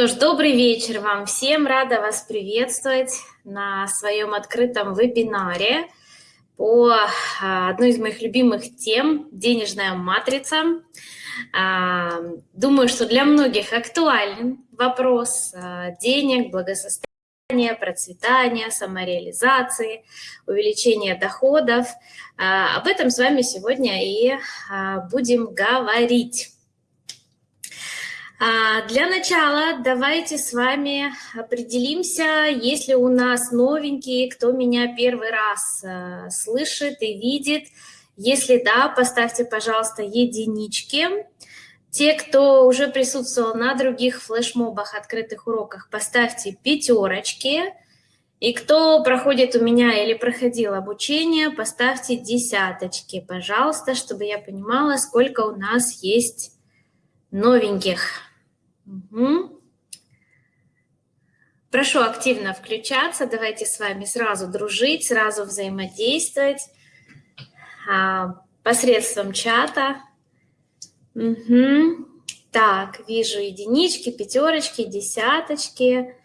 Что ж, добрый вечер вам всем. Рада вас приветствовать на своем открытом вебинаре по а, одной из моих любимых тем – денежная матрица. А, думаю, что для многих актуален вопрос а, денег, благосостояния, процветания, самореализации, увеличения доходов. Об этом с вами сегодня и будем говорить. А, для начала давайте с вами определимся, если у нас новенькие, кто меня первый раз э, слышит и видит. Если да, поставьте, пожалуйста, единички. Те, кто уже присутствовал на других флешмобах, открытых уроках, поставьте пятерочки. И кто проходит у меня или проходил обучение, поставьте десяточки, пожалуйста, чтобы я понимала, сколько у нас есть новеньких. Угу. Прошу активно включаться, давайте с вами сразу дружить, сразу взаимодействовать а, посредством чата. Угу. Так, вижу единички, пятерочки, десяточки.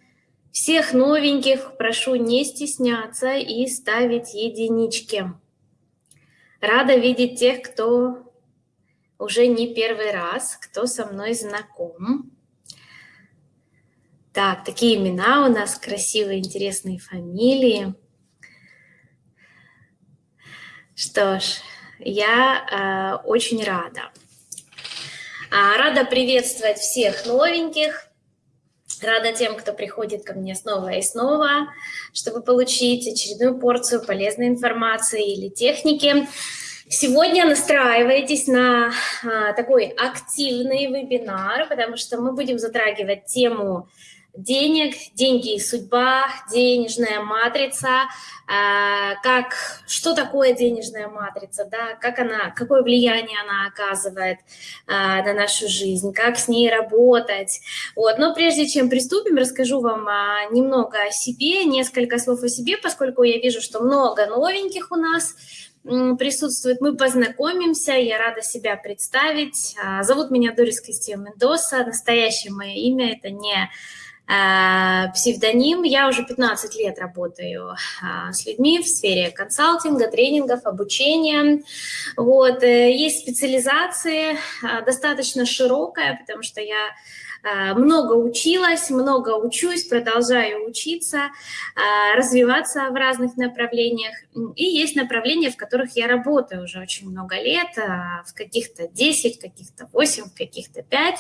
Всех новеньких прошу не стесняться и ставить единички. Рада видеть тех, кто уже не первый раз, кто со мной знаком. Так, такие имена у нас, красивые, интересные фамилии. Что ж, я э, очень рада. А, рада приветствовать всех новеньких. Рада тем, кто приходит ко мне снова и снова, чтобы получить очередную порцию полезной информации или техники. Сегодня настраивайтесь на а, такой активный вебинар, потому что мы будем затрагивать тему денег, деньги и судьба, денежная матрица, а, как, что такое денежная матрица, да, как она, какое влияние она оказывает а, на нашу жизнь, как с ней работать. Вот. Но прежде чем приступим, расскажу вам а, немного о себе, несколько слов о себе, поскольку я вижу, что много новеньких у нас присутствует. Мы познакомимся, я рада себя представить. Зовут меня Дорис Кристио Мендоса, настоящее мое имя – это не псевдоним. Я уже 15 лет работаю а, с людьми в сфере консалтинга, тренингов, обучения. Вот. Э, есть специализации а, достаточно широкая, потому что я а, много училась, много учусь, продолжаю учиться, а, развиваться в разных направлениях. И есть направления, в которых я работаю уже очень много лет, а, в каких-то 10, в каких-то 8, в каких-то 5.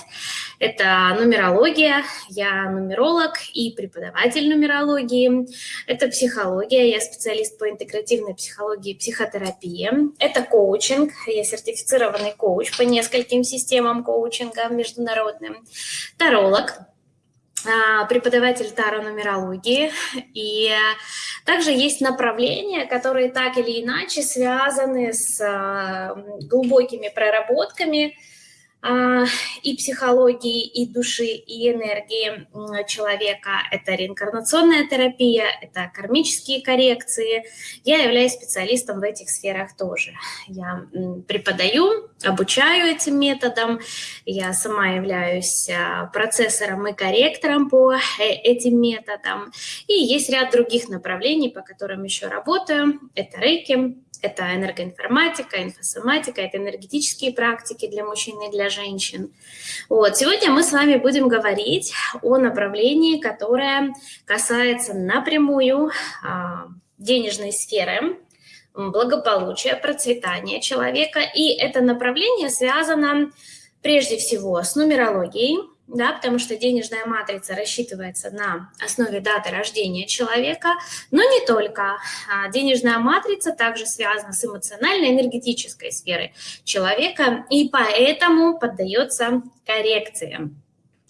Это нумерология, я нумеролог и преподаватель нумерологии. Это психология, я специалист по интегративной психологии и психотерапии. Это коучинг, я сертифицированный коуч по нескольким системам коучинга международным таролог, а, преподаватель таро-нумерологии. И также есть направления, которые так или иначе связаны с а, глубокими проработками, и психологии, и души, и энергии человека. Это реинкарнационная терапия, это кармические коррекции. Я являюсь специалистом в этих сферах тоже. Я преподаю, обучаю этим методам. Я сама являюсь а, процессором и корректором по э, этим методам. И есть ряд других направлений, по которым еще работаю. Это рейки, это энергоинформатика, инфосоматика, это энергетические практики для мужчин и для женщин. Вот. Сегодня мы с вами будем говорить о направлении, которое касается напрямую а, денежной сферы, благополучия, процветания человека. И это направление связано прежде всего с нумерологией, да, потому что денежная матрица рассчитывается на основе даты рождения человека, но не только. А денежная матрица также связана с эмоциональной энергетической сферой человека и поэтому поддается коррекциям.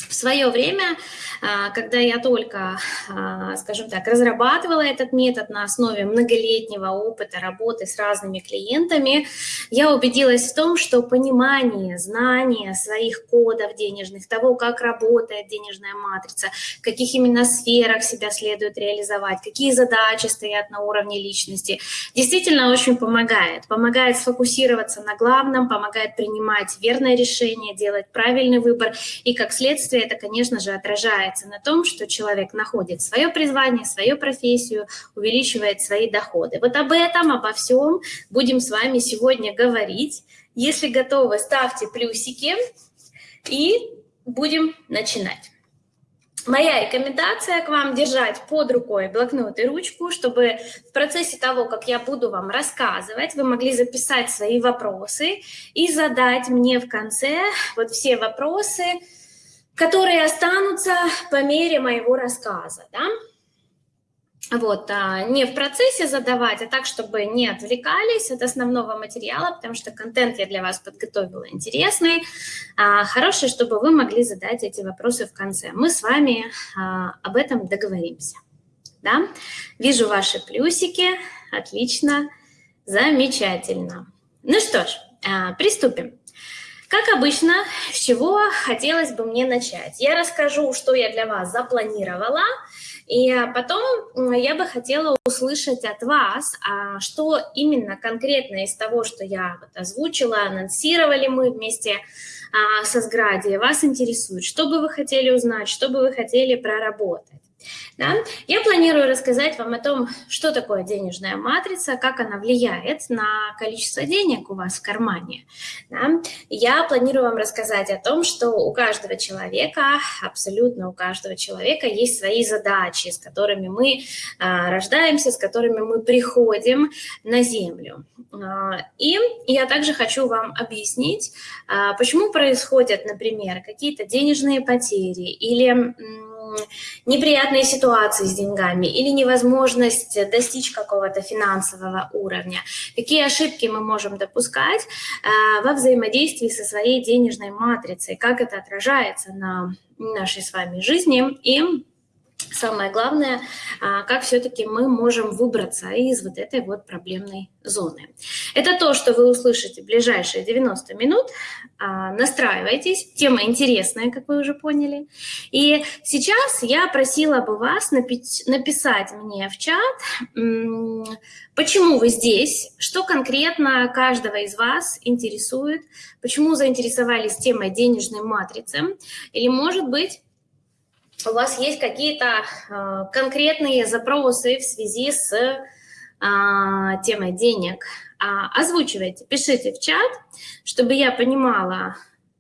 В свое время, а, когда я только, а, скажем так, разрабатывала этот метод на основе многолетнего опыта работы с разными клиентами, я убедилась в том, что понимание, знание своих кодов денежных, того, как работает денежная матрица, в каких именно сферах себя следует реализовать, какие задачи стоят на уровне личности, действительно очень помогает. Помогает сфокусироваться на главном, помогает принимать верное решение, делать правильный выбор и, как следствие, действия, это, конечно же, отражается на том, что человек находит свое призвание, свою профессию, увеличивает свои доходы. Вот об этом, обо всем будем с вами сегодня говорить. Если готовы, ставьте плюсики и будем начинать. Моя рекомендация к вам держать под рукой блокнот и ручку, чтобы в процессе того, как я буду вам рассказывать, вы могли записать свои вопросы и задать мне в конце вот все вопросы, которые останутся по мере моего рассказа. Да? Вот, а не в процессе задавать, а так, чтобы не отвлекались от основного материала, потому что контент я для вас подготовила интересный, а, хороший, чтобы вы могли задать эти вопросы в конце. Мы с вами а, об этом договоримся. Да? Вижу ваши плюсики, отлично, замечательно. Ну что ж, приступим. Как обычно, с чего хотелось бы мне начать? Я расскажу, что я для вас запланировала, и потом я бы хотела услышать от вас, а что именно конкретно из того, что я озвучила, анонсировали мы вместе а, со Сгради, вас интересует, что бы вы хотели узнать, что бы вы хотели проработать. Да? Я планирую рассказать вам о том, что такое денежная матрица, как она влияет на количество денег у вас в кармане. Да? Я планирую вам рассказать о том, что у каждого человека, абсолютно у каждого человека есть свои задачи, с которыми мы а, рождаемся, с которыми мы приходим на Землю. А, и я также хочу вам объяснить, а, почему происходят, например, какие-то денежные потери или неприятные ситуации с деньгами или невозможность достичь какого-то финансового уровня. Какие ошибки мы можем допускать э, во взаимодействии со своей денежной матрицей, как это отражается на нашей с вами жизни и самое главное, а, как все-таки мы можем выбраться из вот этой вот проблемной зоны. Это то, что вы услышите в ближайшие 90 минут. А, настраивайтесь, тема интересная, как вы уже поняли. И сейчас я просила бы вас написать мне в чат, почему вы здесь, что конкретно каждого из вас интересует, почему заинтересовались темой денежной матрицы, или, может быть, у вас есть какие-то э, конкретные запросы в связи с э, темой денег, э, озвучивайте, пишите в чат, чтобы я понимала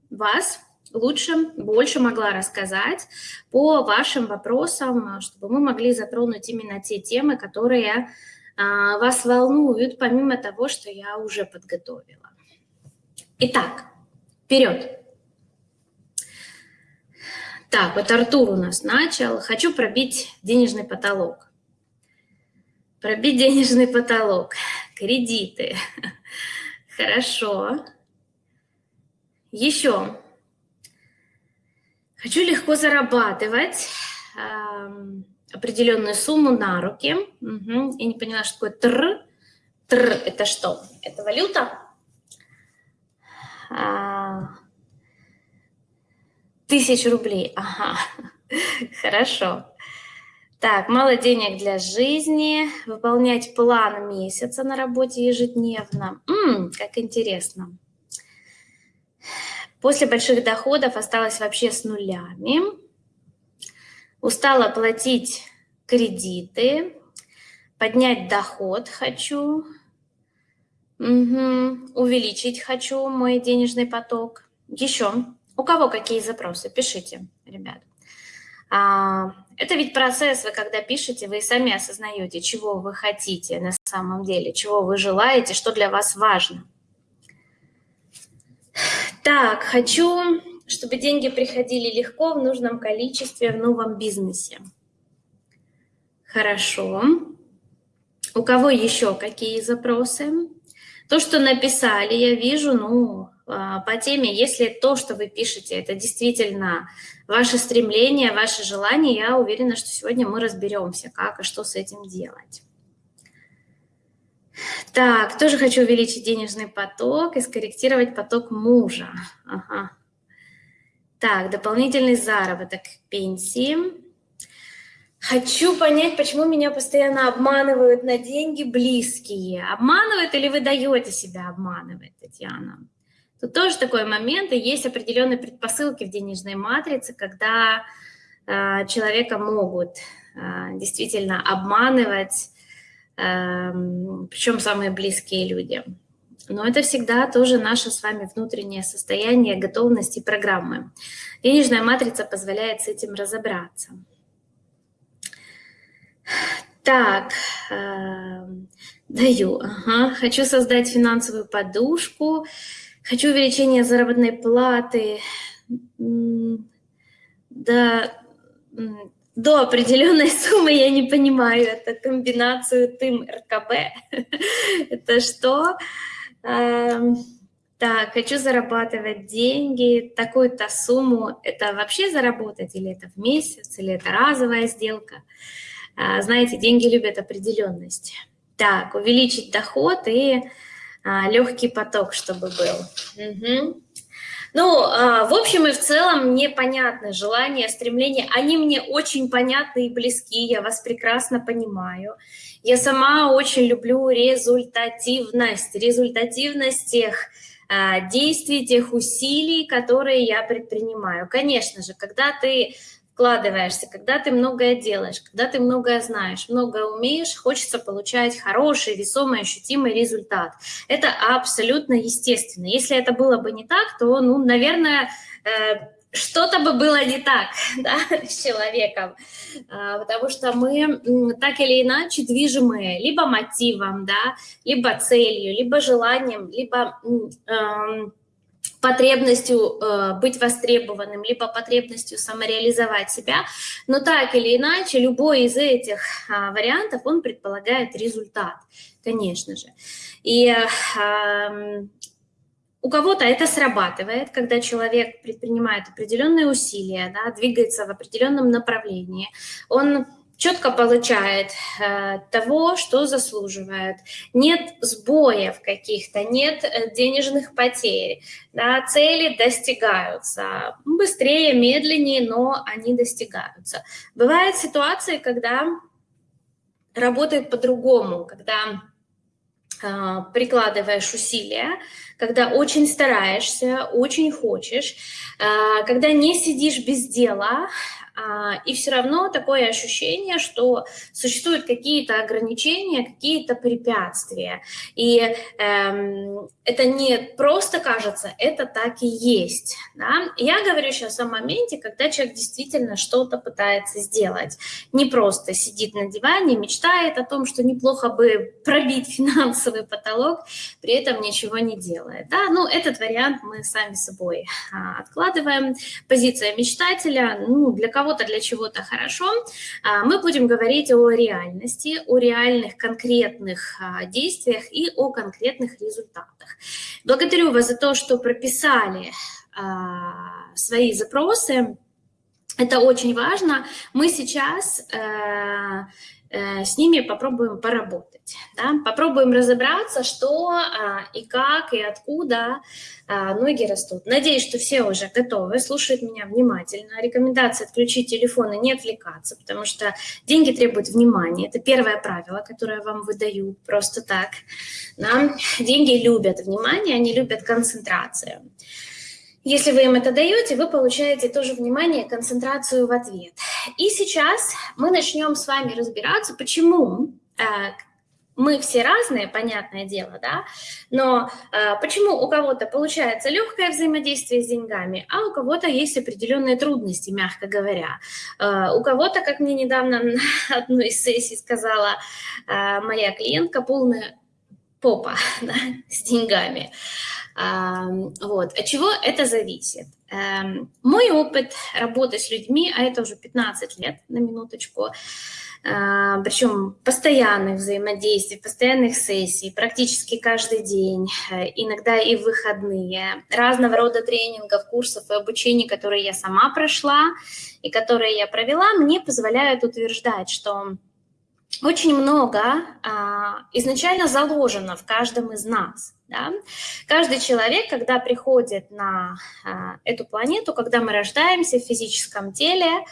вас лучше, больше могла рассказать по вашим вопросам, чтобы мы могли затронуть именно те темы, которые вас волнуют, помимо того, что я уже подготовила. Итак, вперед! Так, вот Артур у нас начал. Хочу пробить денежный потолок. Пробить денежный потолок. Кредиты. Хорошо. Еще. Хочу легко зарабатывать определенную сумму на руки. Угу. Я не поняла, что такое тр. Тр – это что? Это валюта? А, Тысяч рублей, ага, хорошо. Так, мало денег для жизни, выполнять план месяца на работе ежедневно. М-м, как интересно. После больших доходов осталась вообще с нулями. Устала платить кредиты, поднять доход хочу, угу. увеличить хочу мой денежный поток. Еще у кого какие запросы? Пишите, ребят. А, это ведь процесс, вы когда пишете, вы сами осознаете, чего вы хотите на самом деле, чего вы желаете, что для вас важно. Так, хочу, чтобы деньги приходили легко, в нужном количестве, в новом бизнесе. Хорошо. У кого еще какие запросы? То, что написали, я вижу, ну, по теме, если то, что вы пишете, это действительно ваше стремление, ваше желание, я уверена, что сегодня мы разберемся, как и что с этим делать. Так, тоже хочу увеличить денежный поток и скорректировать поток мужа. Ага. Так, дополнительный заработок пенсии. Хочу понять, почему меня постоянно обманывают на деньги близкие. Обманывают или вы даете себя обманывать, Татьяна? Тут тоже такой момент, и есть определенные предпосылки в денежной матрице, когда э, человека могут э, действительно обманывать, э, причем самые близкие люди. Но это всегда тоже наше с вами внутреннее состояние готовности программы. Денежная матрица позволяет с этим разобраться. Так, э, даю. Ага. Хочу создать финансовую подушку. Хочу увеличение заработной платы. Да, до определенной суммы я не понимаю. Это комбинацию ТЫМ РКБ. Это что? Эм, так, хочу зарабатывать деньги, такую-то сумму. Это вообще заработать или это в месяц, или это разовая сделка? А, знаете, деньги любят определенность. Так, увеличить доход и а, легкий поток, чтобы был. Угу. Ну, а, в общем и в целом мне понятны желания, стремления. Они мне очень понятны и близки, я вас прекрасно понимаю. Я сама очень люблю результативность, результативность тех а, действий, тех усилий, которые я предпринимаю. Конечно же, когда ты вкладываешься, когда ты многое делаешь, когда ты многое знаешь, многое умеешь, хочется получать хороший, весомый, ощутимый результат. Это абсолютно естественно. Если это было бы не так, то, ну, наверное, э, что-то бы было не так да, с человеком, а, потому что мы так или иначе движимые либо мотивом, да, либо целью, либо желанием, либо... Э, потребностью э, быть востребованным, либо потребностью самореализовать себя. Но так или иначе, любой из этих э, вариантов, он предполагает результат, конечно же. И э, у кого-то это срабатывает, когда человек предпринимает определенные усилия, да, двигается в определенном направлении, он четко получает э, того, что заслуживает. Нет сбоев каких-то, нет э, денежных потерь. Да, цели достигаются быстрее, медленнее, но они достигаются. Бывают ситуации, когда работает по-другому, когда э, прикладываешь усилия, когда очень стараешься, очень хочешь, э, когда не сидишь без дела, и все равно такое ощущение, что существуют какие-то ограничения, какие-то препятствия. И эм, это не просто кажется, это так и есть. Да? Я говорю сейчас о моменте, когда человек действительно что-то пытается сделать. Не просто сидит на диване, мечтает о том, что неплохо бы пробить финансовый потолок, при этом ничего не делает. Да? Ну, этот вариант мы сами собой а, откладываем. Позиция мечтателя, ну, для кого кого-то для чего-то хорошо, а, мы будем говорить о реальности, о реальных конкретных а, действиях и о конкретных результатах. Благодарю вас за то, что прописали а, свои запросы. Это очень важно. Мы сейчас э, с ними попробуем поработать. Да? Попробуем разобраться, что а, и как, и откуда а, ноги растут. Надеюсь, что все уже готовы, слушают меня внимательно. Рекомендация отключить телефон и не отвлекаться, потому что деньги требуют внимания. Это первое правило, которое я вам выдаю просто так. Да? Деньги любят внимание, они любят концентрацию. Если вы им это даете, вы получаете тоже внимание, концентрацию в ответ. И сейчас мы начнем с вами разбираться, почему э, мы все разные, понятное дело, да, но э, почему у кого-то получается легкое взаимодействие с деньгами, а у кого-то есть определенные трудности, мягко говоря. Э, у кого-то, как мне недавно на одной из сессий сказала э, моя клиентка, полная попа да, с деньгами. Вот. От чего это зависит? Эм, мой опыт работы с людьми, а это уже 15 лет, на минуточку, а, причем постоянных взаимодействий, постоянных сессий, практически каждый день, э, иногда и выходные, разного рода тренингов, курсов и обучений, которые я сама прошла и которые я провела, мне позволяют утверждать, что очень много а, изначально заложено в каждом из нас. Да? Каждый человек, когда приходит на а, эту планету, когда мы рождаемся в физическом теле,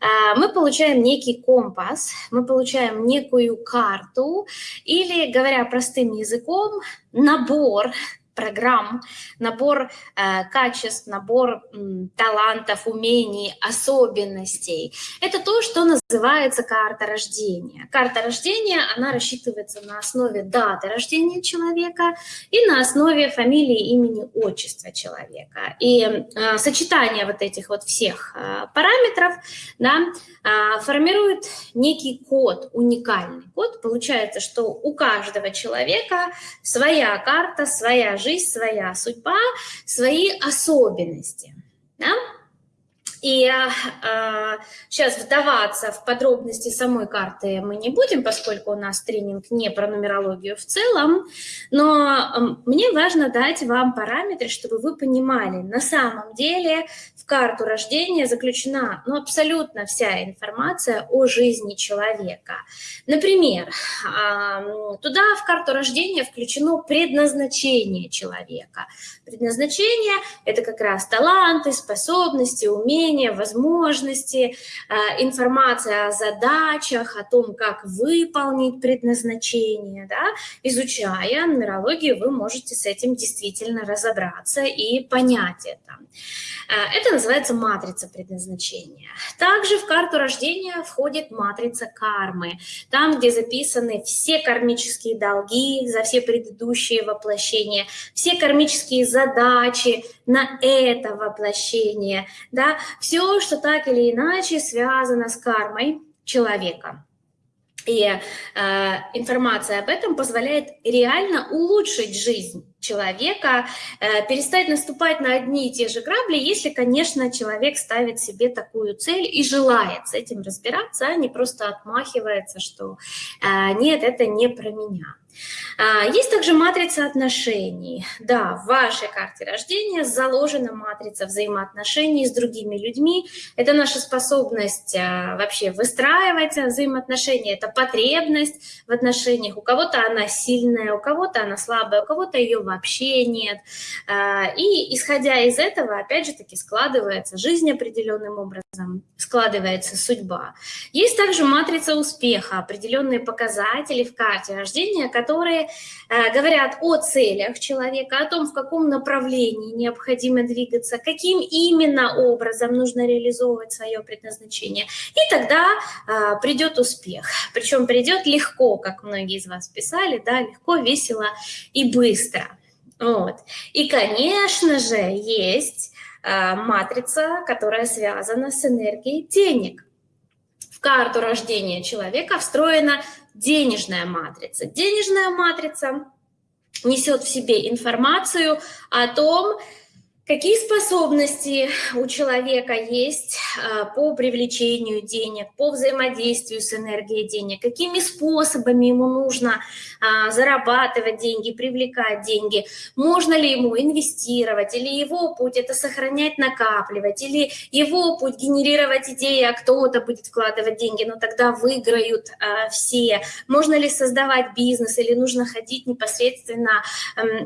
а, мы получаем некий компас, мы получаем некую карту или, говоря простым языком, набор программ, набор э, качеств, набор э, талантов, умений, особенностей. Это то, что называется карта рождения. Карта рождения, она рассчитывается на основе даты рождения человека и на основе фамилии, имени, отчества человека. И э, сочетание вот этих вот всех э, параметров да, э, формирует некий код, уникальный код. Получается, что у каждого человека своя карта, своя жизнь, своя судьба, свои особенности. Да? И э, сейчас вдаваться в подробности самой карты мы не будем, поскольку у нас тренинг не про нумерологию в целом, но мне важно дать вам параметры, чтобы вы понимали, на самом деле в карту рождения заключена ну, абсолютно вся информация о жизни человека. Например, э, туда в карту рождения включено предназначение человека. Предназначение – это как раз таланты, способности, умения, умения, возможности, э, информация о задачах, о том, как выполнить предназначение. Да? Изучая нумерологию, вы можете с этим действительно разобраться и понять это. Э, это называется матрица предназначения. Также в карту рождения входит матрица кармы, там, где записаны все кармические долги за все предыдущие воплощения, все кармические задачи на это воплощение, да, все, что так или иначе связано с кармой человека. И э, информация об этом позволяет реально улучшить жизнь человека, э, перестать наступать на одни и те же грабли, если, конечно, человек ставит себе такую цель и желает с этим разбираться, а не просто отмахивается, что э, нет, это не про меня. А, есть также матрица отношений. Да, в вашей карте рождения заложена матрица взаимоотношений с другими людьми. Это наша способность а, вообще выстраивать взаимоотношения, это потребность в отношениях. У кого-то она сильная, у кого-то она слабая, у кого-то ее вообще нет. А, и исходя из этого, опять же таки, складывается жизнь определенным образом, складывается судьба. Есть также матрица успеха, определенные показатели в карте рождения, которые которые э, говорят о целях человека, о том, в каком направлении необходимо двигаться, каким именно образом нужно реализовывать свое предназначение. И тогда э, придет успех. Причем придет легко, как многие из вас писали, да, легко, весело и быстро. Вот. И, конечно же, есть э, матрица, которая связана с энергией денег. В карту рождения человека встроена денежная матрица. Денежная матрица несет в себе информацию о том, Какие способности у человека есть а, по привлечению денег, по взаимодействию с энергией денег, какими способами ему нужно а, зарабатывать деньги, привлекать деньги, можно ли ему инвестировать, или его путь это сохранять, накапливать, или его путь генерировать идеи, а кто-то будет вкладывать деньги, но тогда выиграют а, все, можно ли создавать бизнес, или нужно ходить непосредственно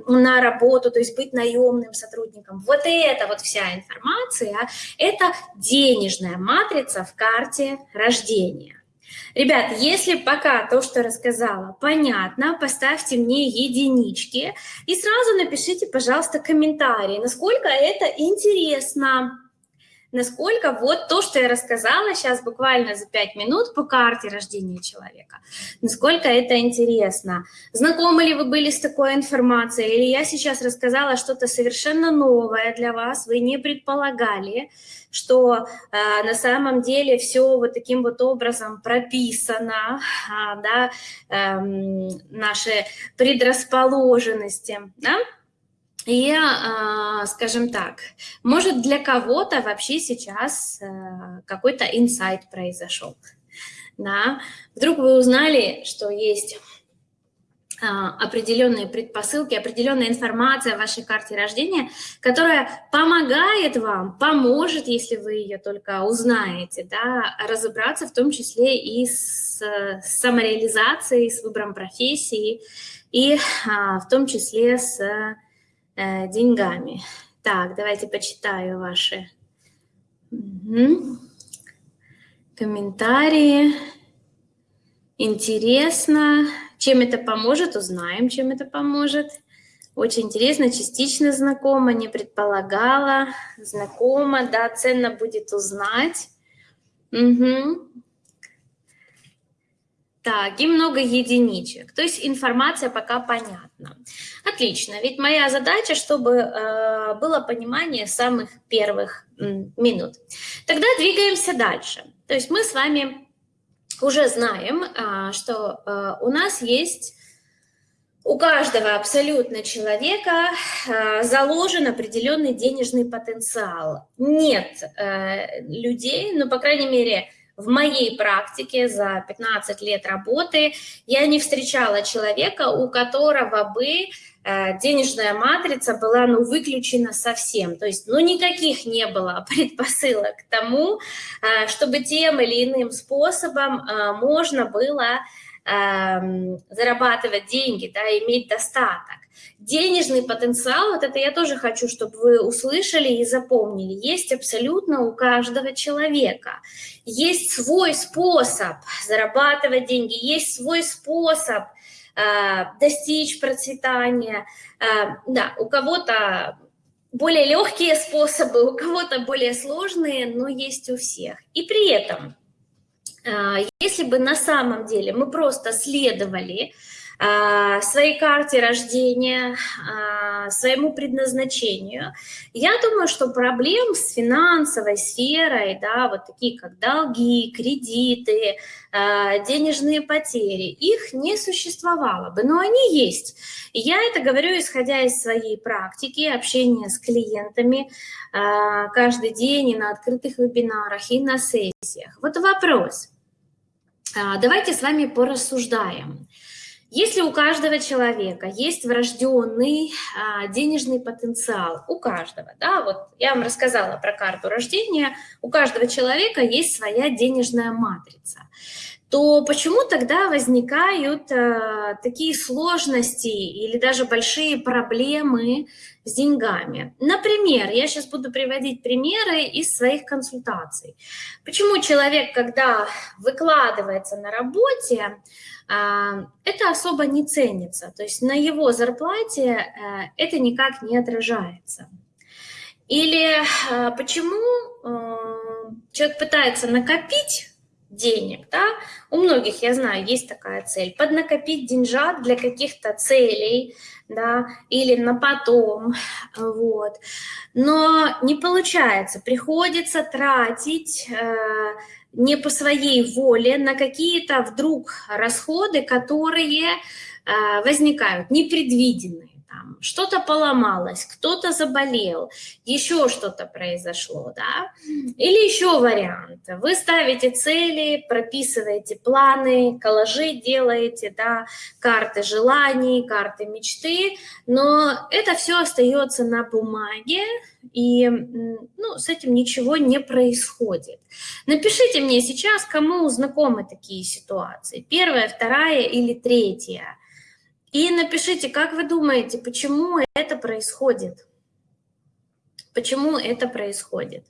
на работу, то есть быть наемным сотрудником вот эта вот вся информация – это денежная матрица в карте рождения. Ребят, если пока то, что рассказала, понятно, поставьте мне единички и сразу напишите, пожалуйста, комментарии, насколько это интересно насколько вот то, что я рассказала сейчас буквально за 5 минут по карте рождения человека, насколько это интересно. Знакомы ли вы были с такой информацией, или я сейчас рассказала что-то совершенно новое для вас, вы не предполагали, что э, на самом деле все вот таким вот образом прописано, э, да, э, наши предрасположенности, да, и, а, скажем так, может для кого-то вообще сейчас э, какой-то инсайт произошел. Да? Вдруг вы узнали, что есть а, определенные предпосылки, определенная информация в вашей карте рождения, которая помогает вам, поможет, если вы ее только узнаете, да, разобраться в том числе и с, самореализацией, с выбором профессии, и а, в том числе с э, деньгами. Так, давайте почитаю ваши угу. комментарии. Интересно. Чем это поможет? Узнаем, чем это поможет. Очень интересно, частично знакома, не предполагала. Знакома, да, ценно будет узнать. Угу. Так, и много единичек. То есть информация пока понятна. Отлично, ведь моя задача, чтобы э, было понимание самых первых минут. Тогда двигаемся дальше. То есть мы с вами уже знаем, э, что э, у нас есть у каждого абсолютно человека э, заложен определенный денежный потенциал. Нет э, людей, ну, по крайней мере, в моей практике за 15 лет работы я не встречала человека, у которого бы э, денежная матрица была ну, выключена совсем. То есть ну, никаких не было предпосылок к тому, э, чтобы тем или иным способом э, можно было эм, зарабатывать деньги, да, иметь достаток. Денежный потенциал, вот это я тоже хочу, чтобы вы услышали и запомнили, есть абсолютно у каждого человека. Есть свой способ зарабатывать деньги, есть свой способ э, достичь процветания. Э, да, у кого-то более легкие способы, у кого-то более сложные, но есть у всех. И при этом, э, если бы на самом деле мы просто следовали своей карте рождения, а, своему предназначению. Я думаю, что проблем с финансовой сферой, да, вот такие как долги, кредиты, а, денежные потери, их не существовало бы, но они есть. Я это говорю, исходя из своей практики, общения с клиентами каждый день и на открытых вебинарах, и на сессиях. Вот вопрос. Давайте с вами порассуждаем. Если у каждого человека есть врожденный а, денежный потенциал, у каждого, да, вот я вам рассказала про карту рождения, у каждого человека есть своя денежная матрица, то почему тогда возникают а, такие сложности или даже большие проблемы с деньгами? Например, я сейчас буду приводить примеры из своих консультаций. Почему человек, когда выкладывается на работе, это особо не ценится, то есть на его зарплате э, это никак не отражается. Или э, почему э, человек пытается накопить денег, да, у многих, я знаю, есть такая цель, поднакопить деньжат для каких-то целей, да, или на потом, вот, но не получается, приходится тратить не по своей воле на какие-то вдруг расходы, которые э, возникают, непредвиденные. Что-то поломалось, кто-то заболел, еще что-то произошло, да? Или еще вариант. Вы ставите цели, прописываете планы, коллажи делаете, да, карты желаний, карты мечты, но это все остается на бумаге, и ну, с этим ничего не происходит. Напишите мне сейчас, кому знакомы такие ситуации. Первая, вторая или третья. И напишите, как вы думаете, почему это происходит? Почему это происходит?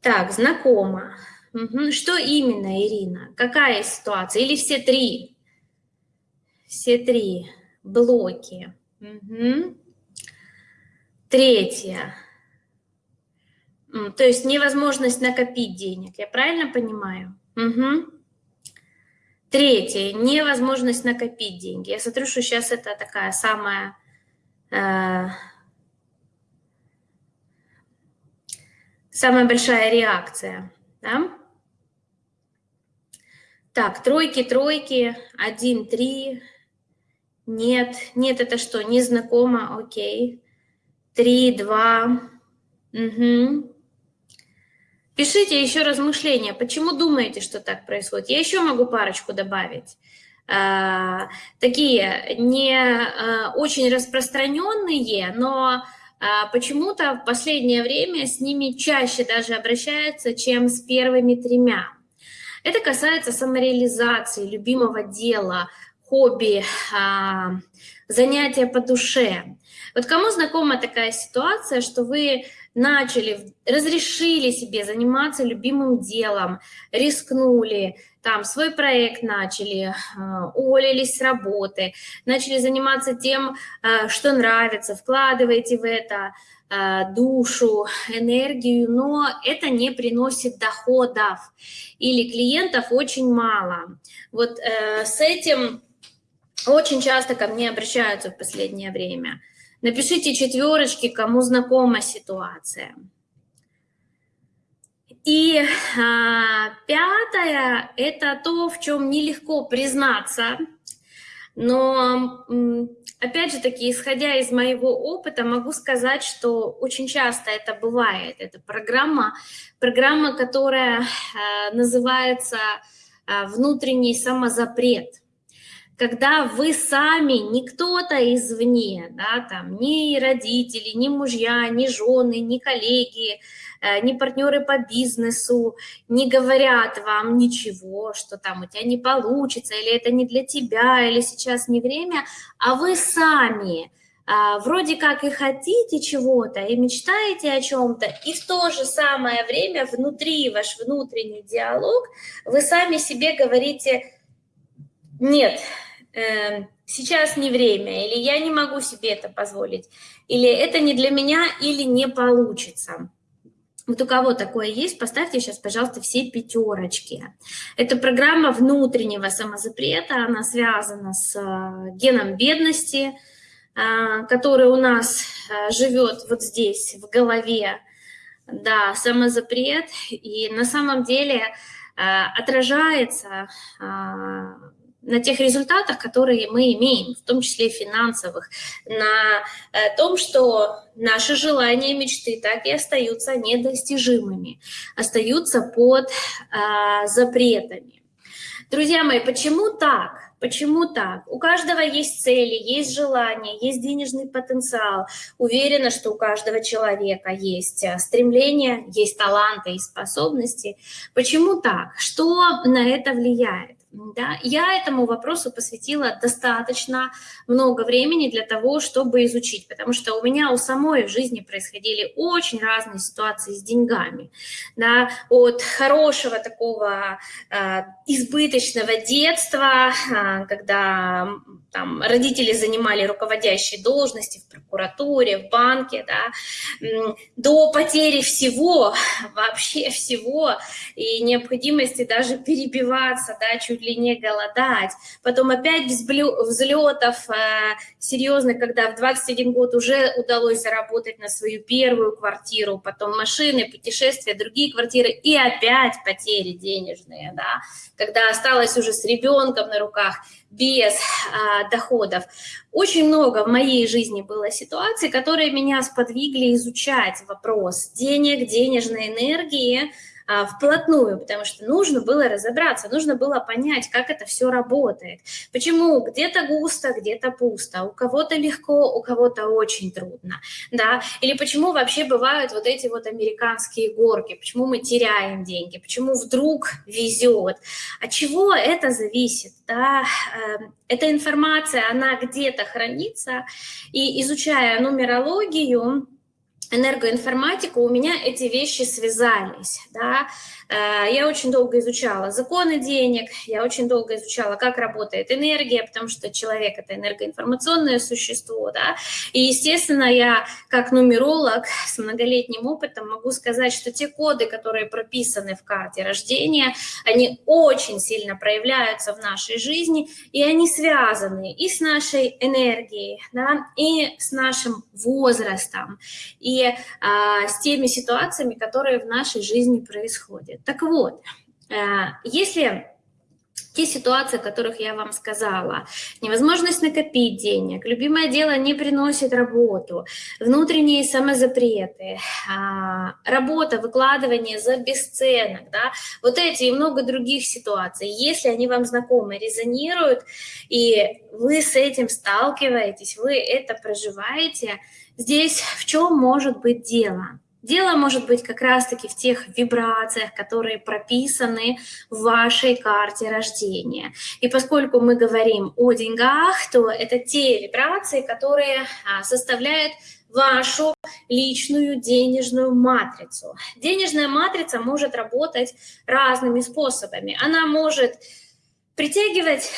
Так, знакомо. Угу. Что именно, Ирина? Какая ситуация? Или все три? Все три блоки. Угу. Третье. То есть невозможность накопить денег. Я правильно понимаю? Угу. Третье. Невозможность накопить деньги. Я смотрю, что сейчас это такая самая... Э, самая большая реакция. Да? Так, тройки, тройки, один, три. Нет, нет, это что, незнакомо, окей. Три, два. Угу. Пишите еще размышления, почему думаете, что так происходит. Я еще могу парочку добавить. А, такие не а, очень распространенные, но а, почему-то в последнее время с ними чаще даже обращаются, чем с первыми тремя. Это касается самореализации, любимого дела, хобби, занятия по душе. Вот кому знакома такая ситуация, что вы начали, разрешили себе заниматься любимым делом, рискнули, там свой проект начали, а, уволились с работы, начали заниматься тем, а, что нравится, вкладываете в это душу, энергию, но это не приносит доходов или клиентов очень мало. Вот э, с этим очень часто ко мне обращаются в последнее время. Напишите четверочки, кому знакома ситуация. И а, пятое – это то, в чем нелегко признаться, но, опять же таки, исходя из моего опыта, могу сказать, что очень часто это бывает. Это программа, программа которая а, называется а, «Внутренний самозапрет» когда вы сами, не кто-то извне, да, там, ни родители, ни мужья, ни жены, ни коллеги, э, ни партнеры по бизнесу не говорят вам ничего, что там у тебя не получится, или это не для тебя, или сейчас не время, а вы сами а, вроде как и хотите чего-то, и мечтаете о чем-то, и в то же самое время внутри ваш внутренний диалог, вы сами себе говорите, нет, сейчас не время, или я не могу себе это позволить, или это не для меня, или не получится. Вот у кого такое есть, поставьте сейчас, пожалуйста, все пятерочки. Это программа внутреннего самозапрета, она связана с э, геном бедности, э, который у нас э, живет вот здесь, в голове. Да, самозапрет, и на самом деле отражается на тех результатах, которые мы имеем, в том числе финансовых, на э, том, что наши желания, мечты так и остаются недостижимыми, остаются под а, запретами. Друзья мои, почему так? Почему так? У каждого есть цели, есть желания, есть денежный потенциал. Уверена, что у каждого человека есть э, стремления, есть таланты и способности. Почему так? Что на это влияет? Да? Я этому вопросу посвятила достаточно много времени для того, чтобы изучить, потому что у меня у самой в жизни происходили очень разные ситуации с деньгами. Да? От хорошего такого э, избыточного детства, э, когда там, родители занимали руководящие должности в прокуратуре, в банке, да, до потери всего, вообще всего, и необходимости даже перебиваться, да, чуть ли не голодать. Потом опять взлетов э, серьезных, когда в 21 год уже удалось заработать на свою первую квартиру, потом машины, путешествия, другие квартиры, и опять потери денежные, да, когда осталось уже с ребенком на руках, без а, доходов. Очень много в моей жизни было ситуаций, которые меня сподвигли изучать вопрос денег, денежной энергии, а, вплотную, потому что нужно было разобраться, нужно было понять, как это все работает. Почему где-то густо, где-то пусто, у кого-то легко, у кого-то очень трудно, да, или почему вообще бывают вот эти вот американские горки, почему мы теряем деньги, почему вдруг везет, от чего это зависит, да, эм, эта информация, она где-то хранится, и изучая нумерологию, энергоинформатику, у меня эти вещи связались, да, я очень долго изучала законы денег, я очень долго изучала, как работает энергия, потому что человек – это энергоинформационное существо, да, и, естественно, я как нумеролог с многолетним опытом могу сказать, что те коды, которые прописаны в карте рождения, они очень сильно проявляются в нашей жизни, и они связаны и с нашей энергией, да, и с нашим возрастом, и а, с теми ситуациями, которые в нашей жизни происходят. Так вот, э, если те ситуации, о которых я вам сказала, невозможность накопить денег, любимое дело не приносит работу, внутренние самозапреты, а, работа, выкладывание за бесценок, да, вот эти и много других ситуаций, если они вам знакомы, резонируют, и вы с этим сталкиваетесь, вы это проживаете, здесь в чем может быть дело? Дело может быть как раз-таки в тех вибрациях, которые прописаны в вашей карте рождения. И поскольку мы говорим о деньгах, то это те вибрации, которые а, составляют вашу личную денежную матрицу. Денежная матрица может работать разными способами. Она может притягивать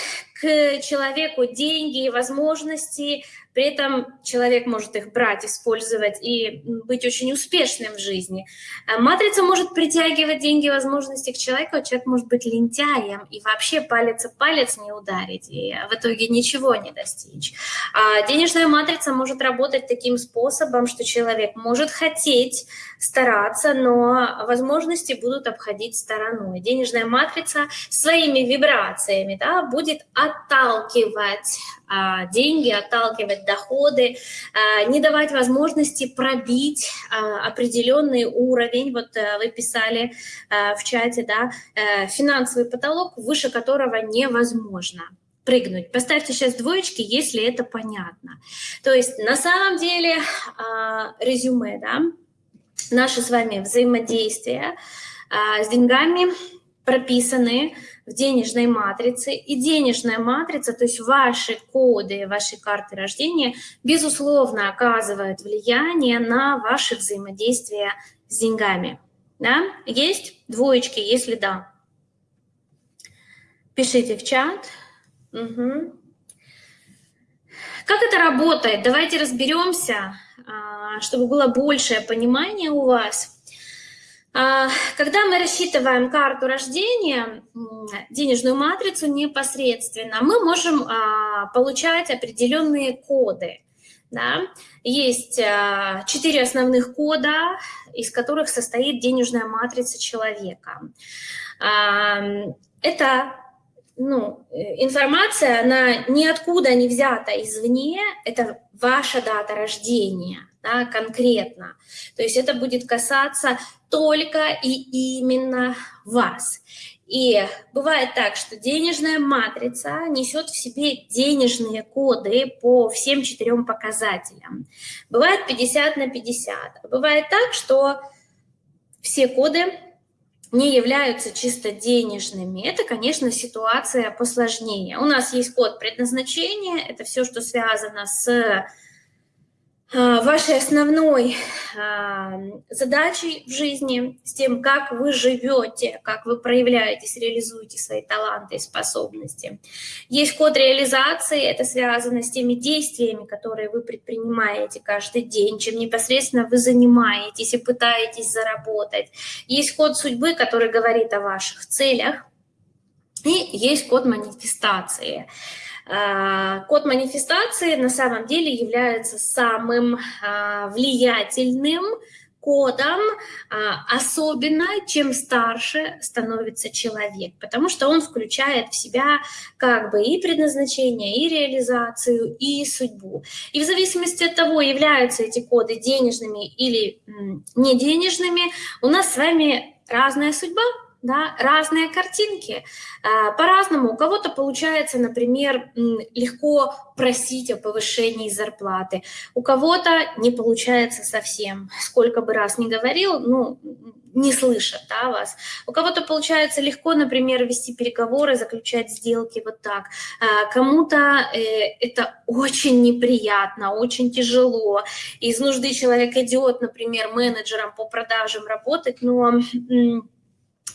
к человеку деньги и возможности, при этом человек может их брать, использовать и быть очень успешным в жизни. А матрица может притягивать деньги возможности к человеку, а человек может быть лентяем и вообще палец о палец не ударить, и в итоге ничего не достичь. А денежная матрица может работать таким способом, что человек может хотеть стараться, но возможности будут обходить стороной. Денежная матрица своими вибрациями да, будет отталкивать а, деньги, отталкивать доходы, а, не давать возможности пробить а, определенный уровень, вот э, вы писали в чате, да, э, финансовый потолок, выше которого невозможно прыгнуть. Поставьте сейчас двоечки, если это понятно. То есть на самом деле резюме, да, наши с вами взаимодействия с деньгами прописаны в денежной матрице. И денежная матрица, то есть ваши коды, ваши карты рождения, безусловно, оказывают влияние на ваше взаимодействие с деньгами. Да? Есть двоечки, если да. Пишите в чат. Угу. Как это работает? Давайте разберемся, а, чтобы было большее понимание у вас – а, когда мы рассчитываем карту рождения, денежную матрицу непосредственно, мы можем а, получать определенные коды. Да? Есть а, четыре основных кода, из которых состоит денежная матрица человека. Это ну, информация, она ниоткуда не взята извне, это ваша дата рождения да, конкретно. То есть это будет касаться только и именно вас. И бывает так, что денежная матрица несет в себе денежные коды по всем четырем показателям. Бывает 50 на 50. А бывает так, что все коды не являются чисто денежными. Это, конечно, ситуация посложнее. У нас есть код предназначения, это все, что связано с вашей основной а, задачей в жизни, с тем, как вы живете, как вы проявляетесь, реализуете свои таланты и способности. Есть код реализации, это связано с теми действиями, которые вы предпринимаете каждый день, чем непосредственно вы занимаетесь и пытаетесь заработать. Есть код судьбы, который говорит о ваших целях, и есть код манифестации – а, код манифестации на самом деле является самым а, влиятельным кодом, а, особенно чем старше становится человек, потому что он включает в себя как бы и предназначение, и реализацию, и судьбу. И в зависимости от того, являются эти коды денежными или не денежными, у нас с вами разная судьба, да, разные картинки. А, по-разному. У кого-то получается, например, легко просить о повышении зарплаты, у кого-то не получается совсем. Сколько бы раз ни говорил, ну, не слышат да, вас. У кого-то получается легко, например, вести переговоры, заключать сделки вот так. А, кому-то э, это очень неприятно, очень тяжело. Из нужды человек идет, например, менеджером по продажам работать, но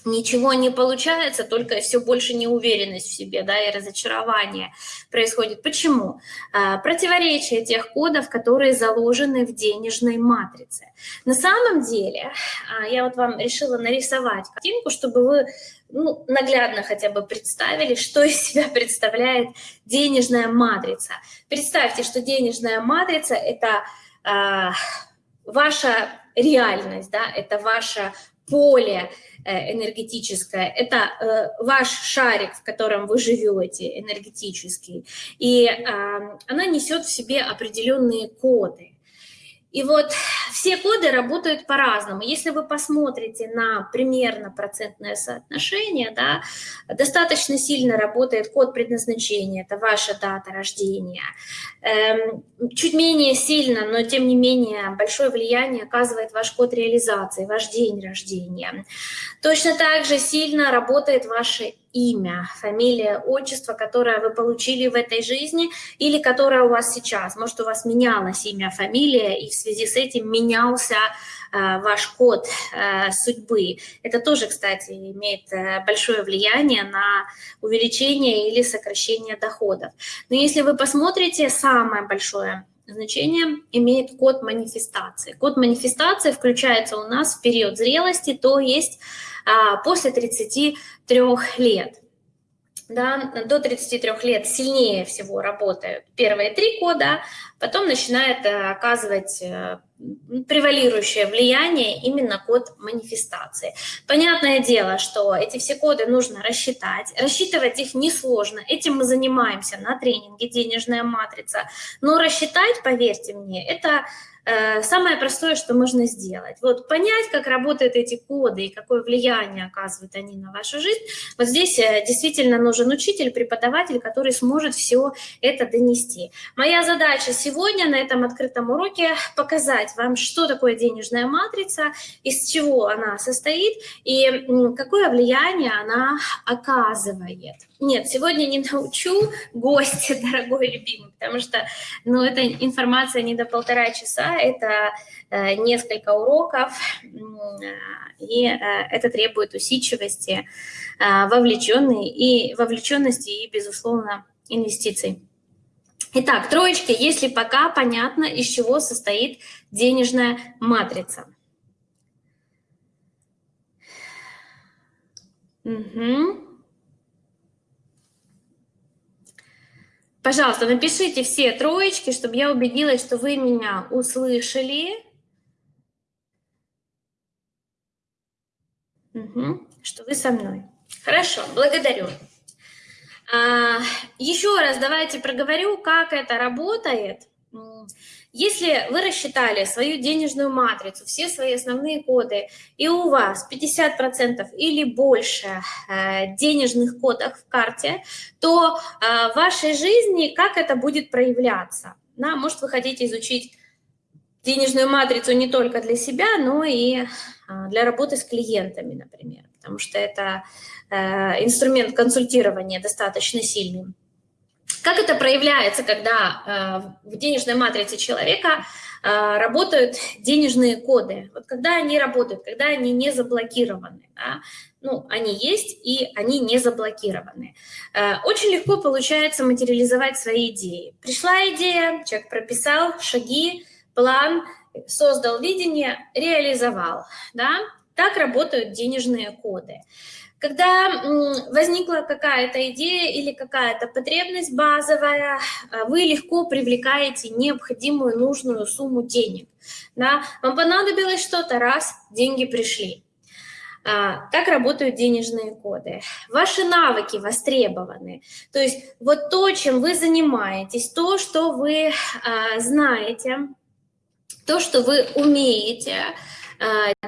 ничего не получается, только все больше неуверенность в себе, да, и разочарование происходит. Почему? А, противоречие тех кодов, которые заложены в денежной матрице. На самом деле, а, я вот вам решила нарисовать картинку, чтобы вы ну, наглядно хотя бы представили, что из себя представляет денежная матрица. Представьте, что денежная матрица – это э, ваша реальность, да, это ваше поле, Э, энергетическое, это э, ваш шарик, в котором вы живете, энергетический, и она несет в себе определенные коды. И вот все коды работают по-разному. Если вы посмотрите на примерно процентное соотношение, да, достаточно сильно работает код предназначения, это ваша дата рождения. Эм, чуть менее сильно, но тем не менее большое влияние оказывает ваш код реализации, ваш день рождения. Точно так же сильно работает ваше имя, фамилия, отчество, которое вы получили в этой жизни или которое у вас сейчас. Может, у вас менялось имя, фамилия, и в связи с этим менялся э, ваш код э, судьбы. Это тоже, кстати, имеет э, большое влияние на увеличение или сокращение доходов. Но если вы посмотрите, самое большое значение имеет код манифестации. Код манифестации включается у нас в период зрелости, то есть после 33 лет. Да, до 33 лет сильнее всего работают первые три кода, потом начинает э, оказывать э, превалирующее влияние именно код манифестации. Понятное дело, что эти все коды нужно рассчитать. Рассчитывать их несложно. Этим мы занимаемся на тренинге «Денежная матрица». Но рассчитать, поверьте мне, это самое простое, что можно сделать. Вот понять, как работают эти коды и какое влияние оказывают они на вашу жизнь. Вот здесь э, действительно нужен учитель, преподаватель, который сможет все это донести. Моя задача сегодня на этом открытом уроке показать вам, что такое денежная матрица, из чего она состоит и какое влияние она оказывает. Нет, сегодня не научу гостя, дорогой любимый, потому что ну, эта информация не до полтора часа, это э, несколько уроков, и э, это требует усидчивости, э, вовлеченной и вовлеченности и, безусловно, инвестиций. Итак, троечки, если пока понятно, из чего состоит денежная матрица. Угу. Пожалуйста, напишите все троечки, чтобы я убедилась, что вы меня услышали. Угу, что вы со мной. Хорошо, благодарю. А, еще раз давайте проговорю, как это работает. Если вы рассчитали свою денежную матрицу, все свои основные коды, и у вас 50% или больше э, денежных кодов в карте, то э, в вашей жизни как это будет проявляться? Да, может, вы хотите изучить денежную матрицу не только для себя, но и э, для работы с клиентами, например, потому что это инструмент консультирования достаточно сильный. Как это проявляется, когда э, в денежной матрице человека э, работают денежные коды? Вот когда они работают, когда они не заблокированы, да? ну, они есть и они не заблокированы. Э, очень легко получается материализовать свои идеи. Пришла идея, человек прописал шаги, план, создал видение, реализовал. Да? Так работают денежные коды. Когда возникла какая-то идея или какая-то потребность базовая, а, вы легко привлекаете необходимую нужную сумму денег. Да? Вам понадобилось что-то, раз, деньги пришли. А, так работают денежные коды. Ваши навыки востребованы. То есть вот то, чем вы занимаетесь, то, что вы а, знаете, то, что вы умеете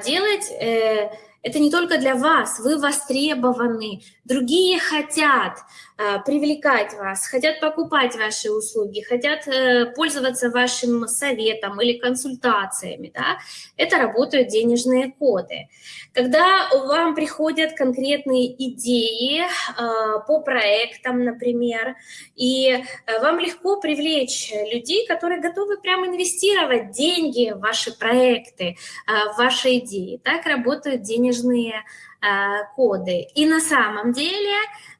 делать, э, это не только для вас, вы востребованы, другие хотят привлекать вас, хотят покупать ваши услуги, хотят э, пользоваться вашим советом или консультациями, да? это работают денежные коды. Когда вам приходят конкретные идеи э, по проектам, например, и э, вам легко привлечь людей, которые готовы прямо инвестировать деньги в ваши проекты, э, в ваши идеи, так работают денежные а, коды. И на самом деле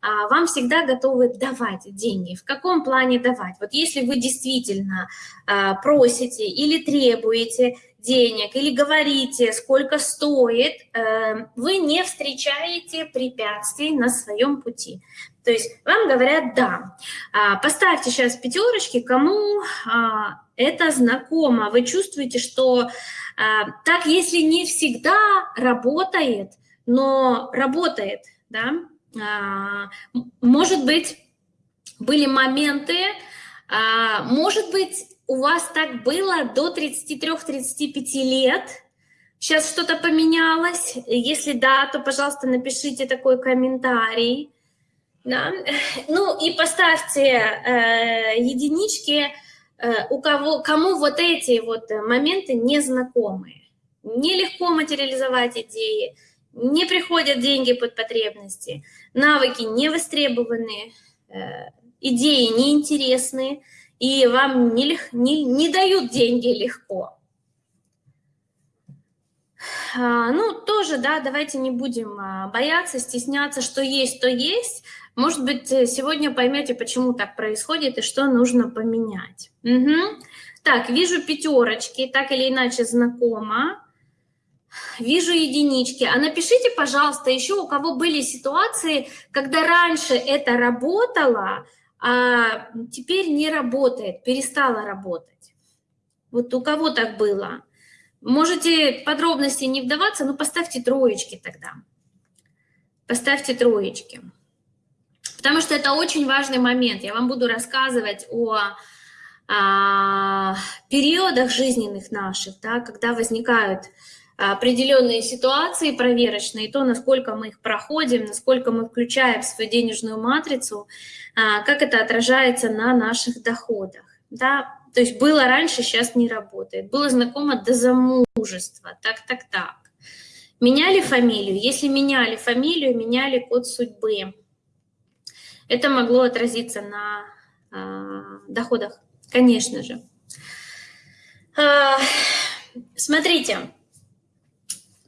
а, вам всегда готовы давать деньги. В каком плане давать? Вот если вы действительно а, просите или требуете денег, или говорите, сколько стоит, э, вы не встречаете препятствий на своем пути. То есть вам говорят «да». Поставьте сейчас пятерочки, кому это знакомо. Вы чувствуете, что а, так, если не всегда работает, но работает, да, а, может быть, были моменты, а, может быть, у вас так было до 33-35 лет? Сейчас что-то поменялось? Если да, то, пожалуйста, напишите такой комментарий. Да? Ну и поставьте э, единички, э, у кого, кому вот эти вот моменты не знакомы. Нелегко материализовать идеи, не приходят деньги под потребности, навыки не востребованы, э, идеи неинтересные, и вам не, не, не дают деньги легко. А, ну, тоже, да, давайте не будем а, бояться, стесняться, что есть, то есть. Может быть, э, сегодня поймете, почему так происходит и что нужно поменять. Угу. Так, вижу пятерочки, так или иначе знакомо. Вижу единички. А напишите, пожалуйста, еще у кого были ситуации, когда раньше это работало, а теперь не работает, перестала работать. Вот у кого так было? Можете подробности не вдаваться, но поставьте троечки тогда. Поставьте троечки. Потому что это очень важный момент. Я вам буду рассказывать о а, периодах жизненных наших, да, когда возникают определенные ситуации проверочные, то, насколько мы их проходим, насколько мы включаем в свою денежную матрицу, а, как это отражается на наших доходах. Да? То есть было раньше, сейчас не работает. Было знакомо до замужества, так, так, так. Меняли фамилию? Если меняли фамилию, меняли код судьбы. Это могло отразиться на э, доходах, конечно же. Э, смотрите,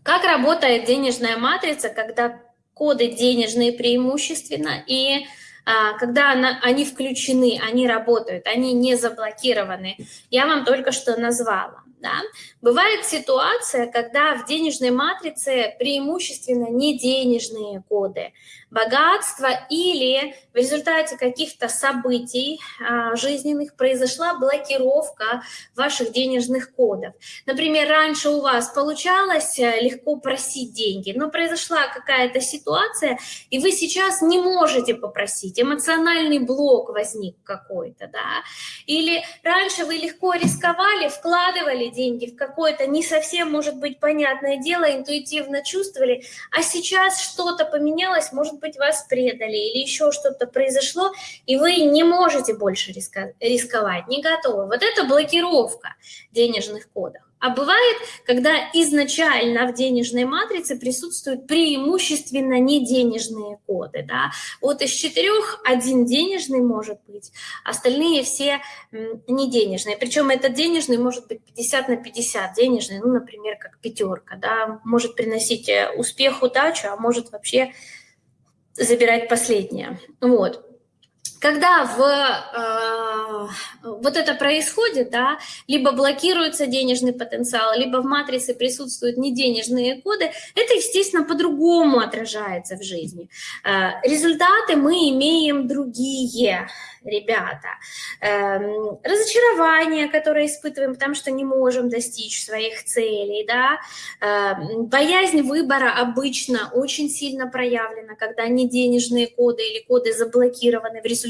как работает денежная матрица, когда коды денежные преимущественно, и а, когда она, они включены, они работают, они не заблокированы. Я вам только что назвала. Да? Бывает ситуация, когда в денежной матрице преимущественно не денежные коды, богатство или в результате каких-то событий а, жизненных произошла блокировка ваших денежных кодов. Например, раньше у вас получалось э, легко просить деньги, но произошла какая-то ситуация, и вы сейчас не можете попросить, эмоциональный блок возник какой-то, да, или раньше вы легко рисковали, вкладывали деньги в какое-то не совсем, может быть, понятное дело, интуитивно чувствовали, а сейчас что-то поменялось, может быть, вас предали или еще что-то произошло, и вы не можете больше рисковать, не готовы. Вот это блокировка денежных кодов. А бывает, когда изначально в денежной матрице присутствуют преимущественно не денежные коды. Да? Вот из четырех один денежный может быть, остальные все не денежные. Причем этот денежный может быть 50 на 50 денежный, ну, например, как пятерка. Да? Может приносить э, успех, удачу, а может вообще забирать последнее. Вот. Когда в, э, вот это происходит, да, либо блокируется денежный потенциал, либо в матрице присутствуют неденежные коды, это, естественно, по-другому отражается в жизни. Э, результаты мы имеем другие ребята. Эм, разочарование, которое испытываем, потому что не можем достичь своих целей, да. Эм, боязнь выбора обычно очень сильно проявлена, когда не денежные коды или коды заблокированы в результате,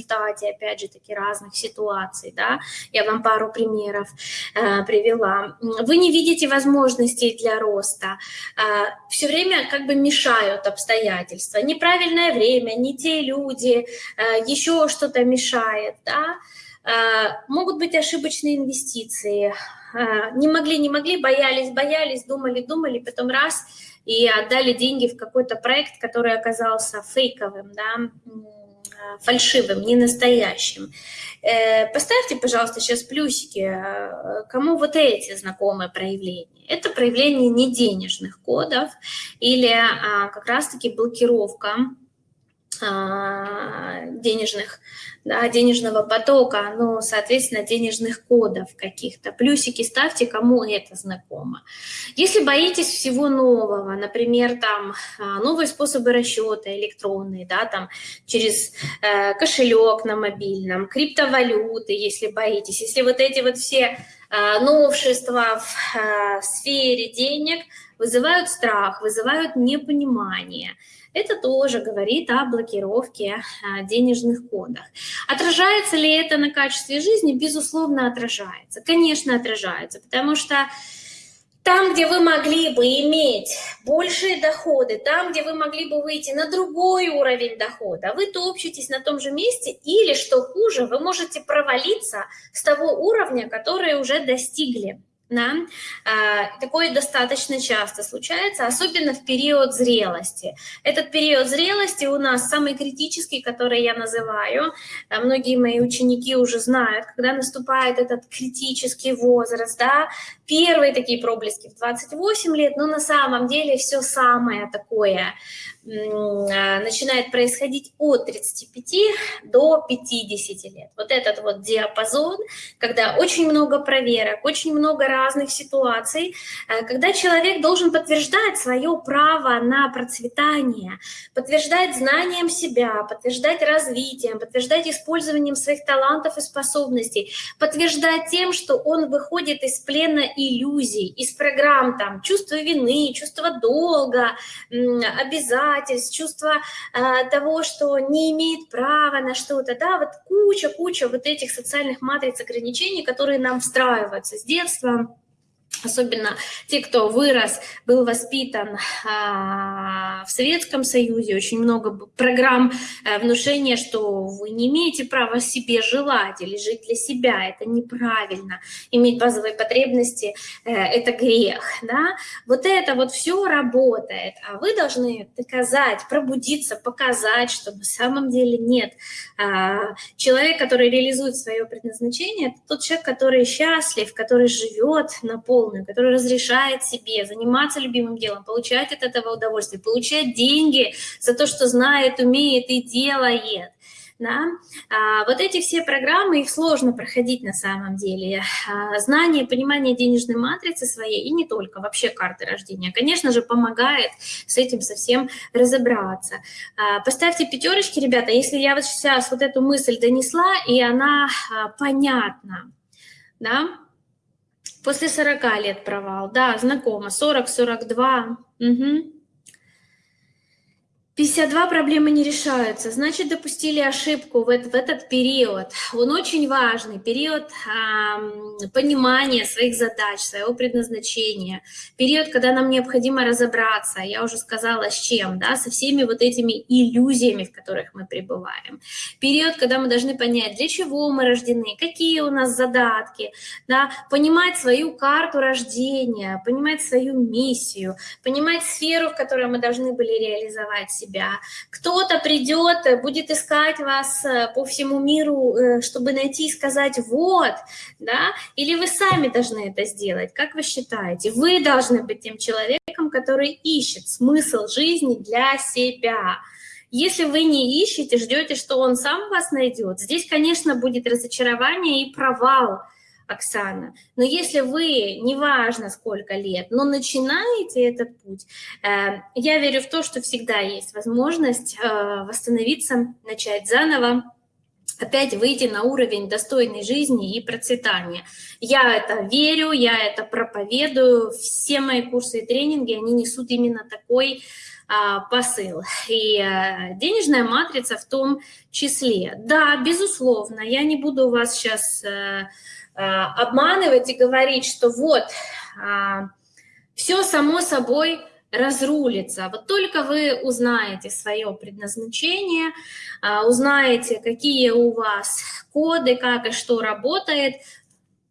опять же, таки разных ситуаций, да. Я вам пару примеров э, привела. Вы не видите возможностей для роста. Э, все время как бы мешают обстоятельства. Неправильное время, не те люди, э, еще что-то мешает да, а, могут быть ошибочные инвестиции, а, не могли, не могли, боялись, боялись, думали, думали, потом раз и отдали деньги в какой-то проект, который оказался фейковым, да, фальшивым, не настоящим. Э, поставьте, пожалуйста, сейчас плюсики, э, кому вот эти знакомые проявления. Это проявление неденежных кодов или а, как раз-таки блокировка денежных, да, денежного потока, ну, соответственно, денежных кодов каких-то. Плюсики ставьте, кому это знакомо. Если боитесь всего нового, например, там а, новые способы расчета электронные, да, там через э, кошелек на мобильном, криптовалюты, если боитесь, если вот эти вот все э, новшества в сфере денег – вызывают страх, вызывают непонимание. Это тоже говорит о блокировке а, денежных кодах. Отражается ли это на качестве жизни? Безусловно, отражается. Конечно, отражается, потому что там, где вы могли бы иметь большие доходы, там, где вы могли бы выйти на другой уровень дохода, вы топчетесь на том же месте или, что хуже, вы можете провалиться с того уровня, который уже достигли. Да? А, такое достаточно часто случается, особенно в период зрелости. Этот период зрелости у нас самый критический, который я называю. А, многие мои ученики уже знают, когда наступает этот критический возраст. Да? Первые такие проблески в 28 лет, но на самом деле все самое такое начинает происходить от 35 до 50 лет. Вот этот вот диапазон, когда очень много проверок, очень много разных ситуаций, а, когда человек должен подтверждать свое право на процветание, подтверждать знанием себя, подтверждать развитием, подтверждать использованием своих талантов и способностей, подтверждать тем, что он выходит из плена иллюзий, из программ там чувства вины, чувства долга, обязательств, обязательств, чувство э, того, что не имеет права на что-то, да, вот куча-куча вот этих социальных матриц ограничений, которые нам встраиваются с детства, особенно те, кто вырос, был воспитан а, в Советском Союзе, очень много программ а, внушения, что вы не имеете права себе желать или жить для себя, это неправильно, иметь базовые потребности а, – это грех, да? Вот это вот все работает, а вы должны доказать, пробудиться, показать, что на самом деле нет. А, человек, который реализует свое предназначение, это тот человек, который счастлив, который живет на пол полную, который разрешает себе заниматься любимым делом, получать от этого удовольствие, получать деньги за то, что знает, умеет и делает. Да? А, вот эти все программы, их сложно проходить на самом деле. А, знание, понимание денежной матрицы своей и не только, вообще карты рождения, конечно же, помогает с этим совсем разобраться. А, поставьте пятерочки, ребята, если я вот сейчас вот эту мысль донесла, и она а, понятна. Да? После 40 лет провал, да, знакомо, 40-42. Угу. 52 проблемы не решаются, значит, допустили ошибку в, этот, в этот период. Он очень важный, период э, понимания своих задач, своего предназначения, период, когда нам необходимо разобраться, я уже сказала, с чем, да, со всеми вот этими иллюзиями, в которых мы пребываем. Период, когда мы должны понять, для чего мы рождены, какие у нас задатки, да, понимать свою карту рождения, понимать свою миссию, понимать сферу, в которой мы должны были реализовать себя, себя. Кто-то придет, э, будет искать вас э, по всему миру, э, чтобы найти и сказать «вот», да, или вы сами должны это сделать, как вы считаете? Вы должны быть тем человеком, который ищет смысл жизни для себя. Если вы не ищете, ждете, что он сам вас найдет, здесь, конечно, будет разочарование и провал – Оксана. Но если вы, неважно сколько лет, но начинаете этот путь, э, я верю в то, что всегда есть возможность э, восстановиться, начать заново, опять выйти на уровень достойной жизни и процветания. Я это верю, я это проповедую, все мои курсы и тренинги, они несут именно такой а, посыл. И а, денежная матрица в том числе. Да, безусловно, я не буду вас сейчас... А, обманывать и говорить, что вот, а, все само собой разрулится. Вот только вы узнаете свое предназначение, а, узнаете, какие у вас коды, как и что работает,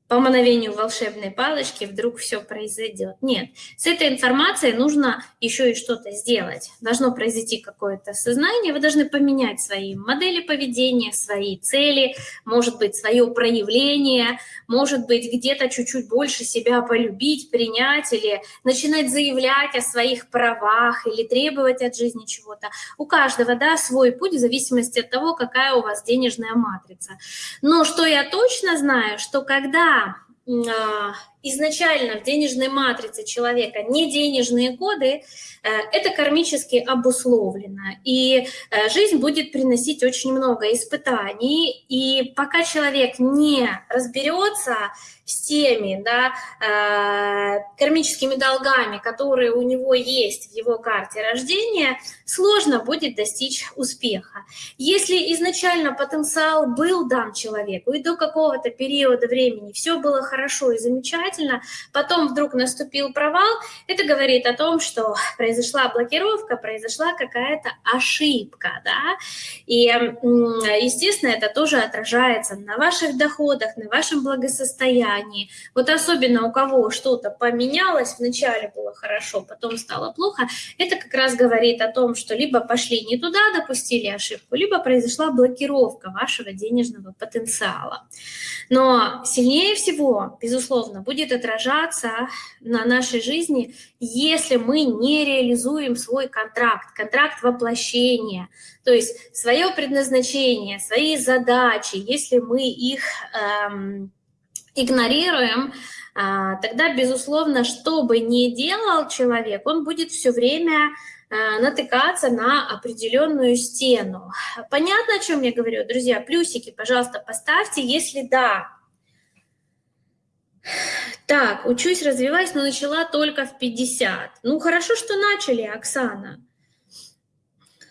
по мановению волшебной палочки вдруг все произойдет. Нет, с этой информацией нужно еще и что-то сделать. Должно произойти какое-то сознание, вы должны поменять свои модели поведения, свои цели, может быть, свое проявление, может быть, где-то чуть-чуть больше себя полюбить, принять или начинать заявлять о своих правах или требовать от жизни чего-то. У каждого, да, свой путь в зависимости от того, какая у вас денежная матрица. Но что я точно знаю, что когда а, изначально в денежной матрице человека не денежные коды, э, это кармически обусловлено. И э, жизнь будет приносить очень много испытаний. И пока человек не разберется с теми да, э, кармическими долгами, которые у него есть в его карте рождения, сложно будет достичь успеха. Если изначально потенциал был дан человеку, и до какого-то периода времени все было хорошо и замечательно, потом вдруг наступил провал, это говорит о том, что произошла блокировка, произошла какая-то ошибка. Да? И, естественно, это тоже отражается на ваших доходах, на вашем благосостоянии, состоянии. Вот особенно у кого что-то поменялось, вначале было хорошо, потом стало плохо, это как раз говорит о том, что либо пошли не туда, допустили ошибку, либо произошла блокировка вашего денежного потенциала. Но сильнее всего, безусловно, будет отражаться на нашей жизни, если мы не реализуем свой контракт, контракт воплощения, то есть свое предназначение, свои задачи, если мы их эм, игнорируем, а, тогда, безусловно, что бы ни делал человек, он будет все время а, натыкаться на определенную стену. Понятно, о чем я говорю, друзья? Плюсики, пожалуйста, поставьте, если да. Так, учусь, развиваюсь, но начала только в 50. Ну, хорошо, что начали, Оксана.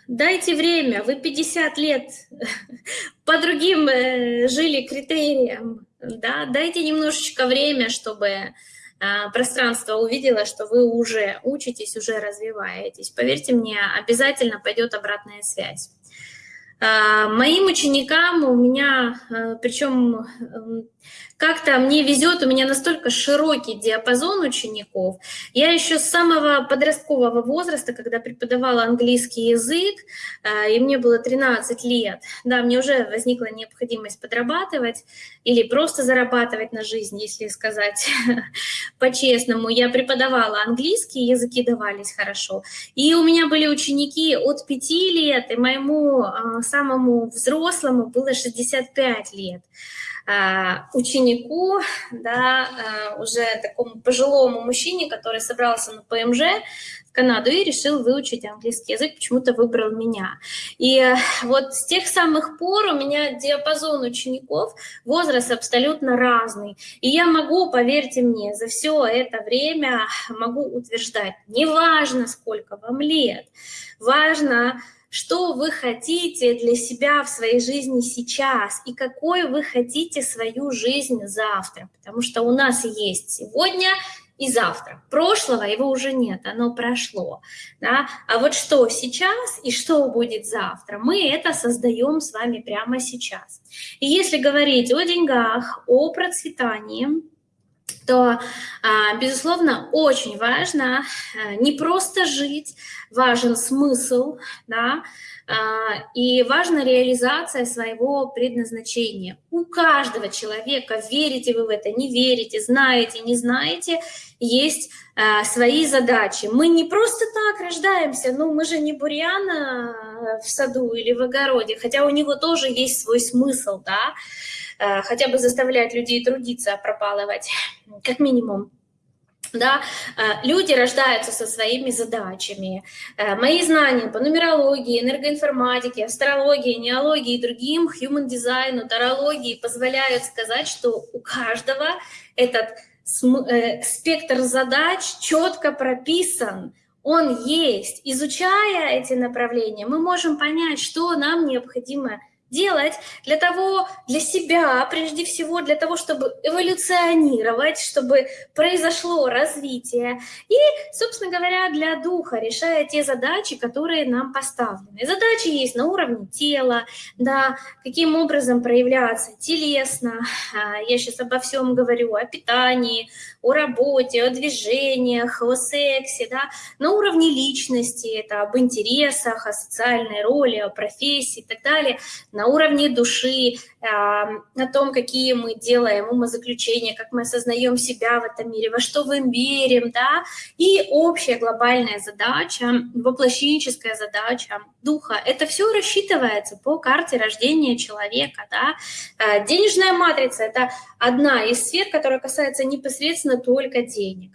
Дайте время, вы 50 лет по другим э, жили критериям да, дайте немножечко время, чтобы а, пространство увидело, что вы уже учитесь, уже развиваетесь. Поверьте мне, обязательно пойдет обратная связь. А, моим ученикам у меня, а, причем как-то мне везет, у меня настолько широкий диапазон учеников. Я еще с самого подросткового возраста, когда преподавала английский язык, э, и мне было 13 лет, да, мне уже возникла необходимость подрабатывать или просто зарабатывать на жизнь, если сказать по-честному. Я преподавала английский, языки давались хорошо. И у меня были ученики от 5 лет, и моему э, самому взрослому было 65 лет. А, ученику, да, а, уже такому пожилому мужчине, который собрался на ПМЖ в Канаду и решил выучить английский язык, почему-то выбрал меня. И вот с тех самых пор у меня диапазон учеников, возраст абсолютно разный. И я могу, поверьте мне, за все это время могу утверждать, неважно, сколько вам лет, важно что вы хотите для себя в своей жизни сейчас и какой вы хотите свою жизнь завтра. Потому что у нас есть сегодня и завтра. Прошлого его уже нет, оно прошло. Да? А вот что сейчас и что будет завтра, мы это создаем с вами прямо сейчас. И если говорить о деньгах, о процветании, то, а, безусловно, очень важно э, не просто жить, важен смысл, да, а, и важна реализация своего предназначения. У каждого человека, верите вы в это, не верите, знаете, не знаете, есть а, свои задачи. Мы не просто так рождаемся, ну мы же не бурьяна в саду или в огороде, хотя у него тоже есть свой смысл, да, хотя бы заставлять людей трудиться, пропалывать, как минимум. Да, э, люди рождаются со своими задачами. Э, мои знания по нумерологии, энергоинформатике, астрологии, неологии и другим, human дизайну, тарологии позволяют сказать, что у каждого этот спектр задач четко прописан, он есть. Изучая эти направления, мы можем понять, что нам необходимо делать для того, для себя, прежде всего, для того, чтобы эволюционировать, чтобы произошло развитие. И, собственно говоря, для духа, решая те задачи, которые нам поставлены. Задачи есть на уровне тела, да, каким образом проявляться телесно. А, я сейчас обо всем говорю, о питании, о работе, о движениях, о сексе, да, на уровне личности, это об интересах, о социальной роли, о профессии и так далее на уровне души, на том, какие мы делаем умозаключения, как мы осознаем себя в этом мире, во что мы верим, да, и общая глобальная задача, воплощенческая задача духа. Это все рассчитывается по карте рождения человека, да. Э, денежная матрица – это одна из сфер, которая касается непосредственно только денег.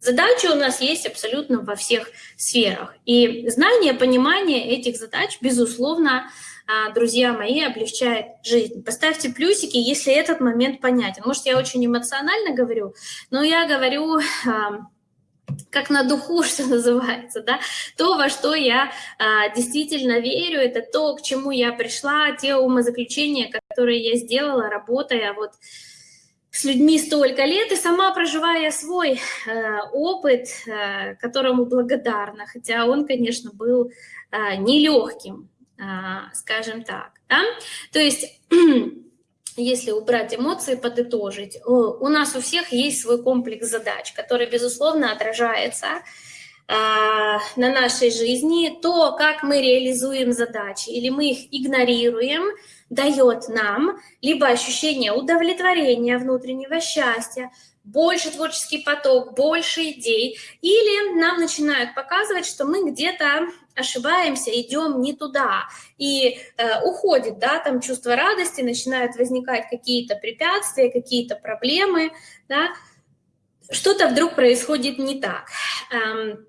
Задачи у нас есть абсолютно во всех сферах. И знание, понимание этих задач, безусловно, а, друзья мои, облегчает жизнь. Поставьте плюсики, если этот момент понятен. Может, я очень эмоционально говорю, но я говорю как на духу, что называется, да, то, во что я а, действительно верю, это то, к чему я пришла, те умозаключения, которые я сделала, работая вот с людьми столько лет и сама проживая свой э, опыт, э, которому благодарна, хотя он, конечно, был э, нелегким, скажем так. Да? То есть, если убрать эмоции, подытожить, у нас у всех есть свой комплекс задач, который, безусловно, отражается э, на нашей жизни, то, как мы реализуем задачи, или мы их игнорируем, дает нам либо ощущение удовлетворения внутреннего счастья, больше творческий поток, больше идей, или нам начинают показывать, что мы где-то ошибаемся, идем не туда, и э, уходит, да, там чувство радости, начинают возникать какие-то препятствия, какие-то проблемы, да, что-то вдруг происходит не так. Эм,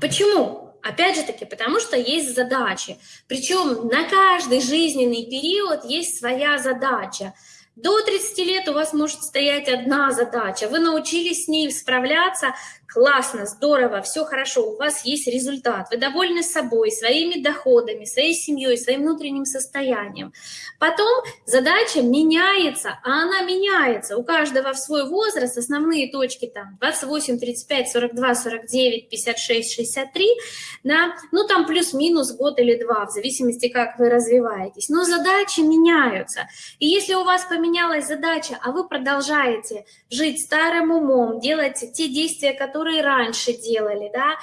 почему? Опять же таки, потому что есть задачи. Причем на каждый жизненный период есть своя задача. До 30 лет у вас может стоять одна задача. Вы научились с ней справляться, классно, здорово, все хорошо, у вас есть результат, вы довольны собой, своими доходами, своей семьей, своим внутренним состоянием. Потом задача меняется, а она меняется. У каждого в свой возраст, основные точки там 28, 35, 42, 49, 56, 63, да, ну там плюс-минус год или два, в зависимости, как вы развиваетесь. Но задачи меняются. И если у вас поменялась задача, а вы продолжаете жить старым умом, делать те действия, которые которые раньше делали, да,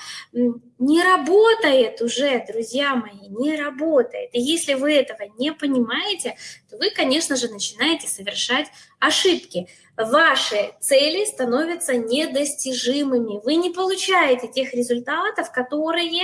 не работает уже, друзья мои, не работает. И если вы этого не понимаете, то вы, конечно же, начинаете совершать ошибки. Ваши цели становятся недостижимыми. Вы не получаете тех результатов, которые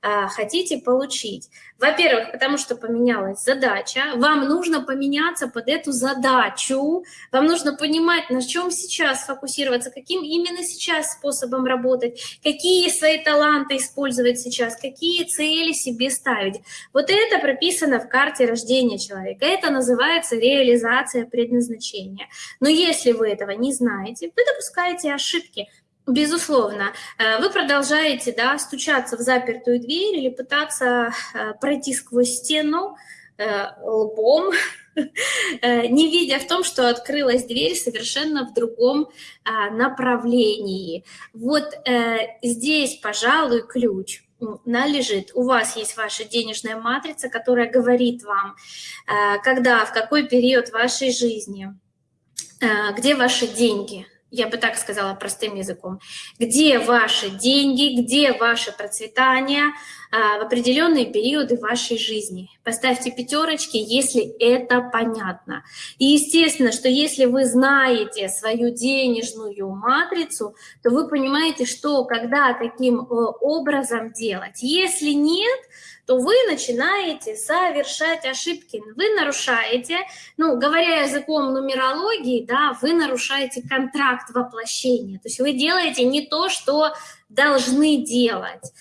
а, хотите получить. Во-первых, потому что поменялась задача, вам нужно поменяться под эту задачу, вам нужно понимать, на чем сейчас фокусироваться, каким именно сейчас способом работать, какие свои таланты использовать сейчас, какие цели себе ставить. Вот это прописано в карте рождения человека. Это называется реализация предназначения. Но если вы этого не знаете, вы допускаете ошибки. Безусловно, э, вы продолжаете да, стучаться в запертую дверь или пытаться э, пройти сквозь стену э, лбом, не видя в том, что открылась дверь совершенно в другом а, направлении. Вот здесь, пожалуй, ключ належит. У вас есть ваша денежная матрица, которая говорит вам, когда, в какой период вашей жизни, где ваши деньги – я бы так сказала простым языком, где ваши деньги, где ваше процветание а, в определенные периоды вашей жизни. Поставьте пятерочки, если это понятно. И естественно, что если вы знаете свою денежную матрицу, то вы понимаете, что когда каким э, образом делать. Если нет, то вы начинаете совершать ошибки, вы нарушаете, ну, говоря языком нумерологии, да, вы нарушаете контракт воплощения, то есть вы делаете не то, что должны делать.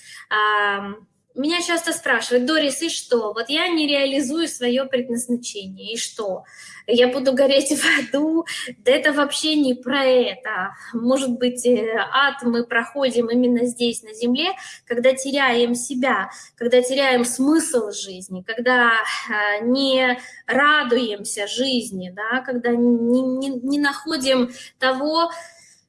Меня часто спрашивают, Дорис, и что? Вот я не реализую свое предназначение, и что? Я буду гореть в аду? Да это вообще не про это. Может быть, э, ад мы проходим именно здесь, на земле, когда теряем себя, когда теряем смысл жизни, когда э, не радуемся жизни, да, когда не, не, не находим того,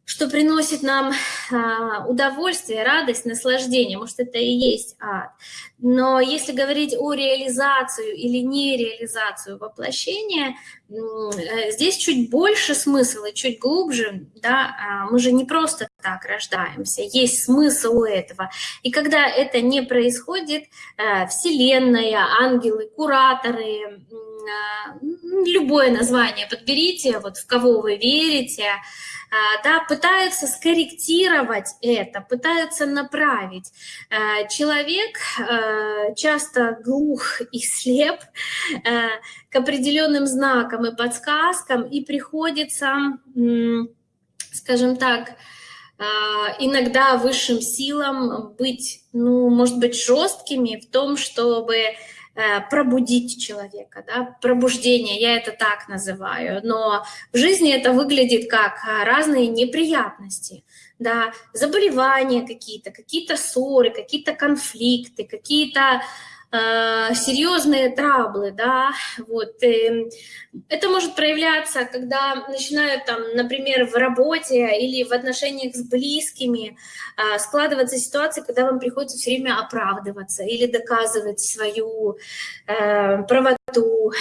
что приносит нам а, удовольствие, радость, наслаждение. Может, это и есть ад. Но если говорить о реализацию или нереализацию воплощения, э, здесь чуть больше смысла, чуть глубже. Да? А, мы же не просто так рождаемся, есть смысл у этого. И когда это не происходит, э, Вселенная, ангелы, кураторы, любое название подберите, вот в кого вы верите, а, да, пытаются скорректировать это, пытаются направить. А, человек часто глух и слеп к определенным знакам и подсказкам, и приходится, скажем так, иногда высшим силам быть, ну, может быть, жесткими в том, чтобы пробудить человека, да, пробуждение, я это так называю, но в жизни это выглядит как э, разные неприятности, да, заболевания какие-то, какие-то ссоры, какие-то конфликты, какие-то э, серьезные траблы, да, вот, э, это может проявляться, когда начинают там, например, в работе или в отношениях с близкими э, складываться ситуации, когда вам приходится все время оправдываться или доказывать свою э, правоту,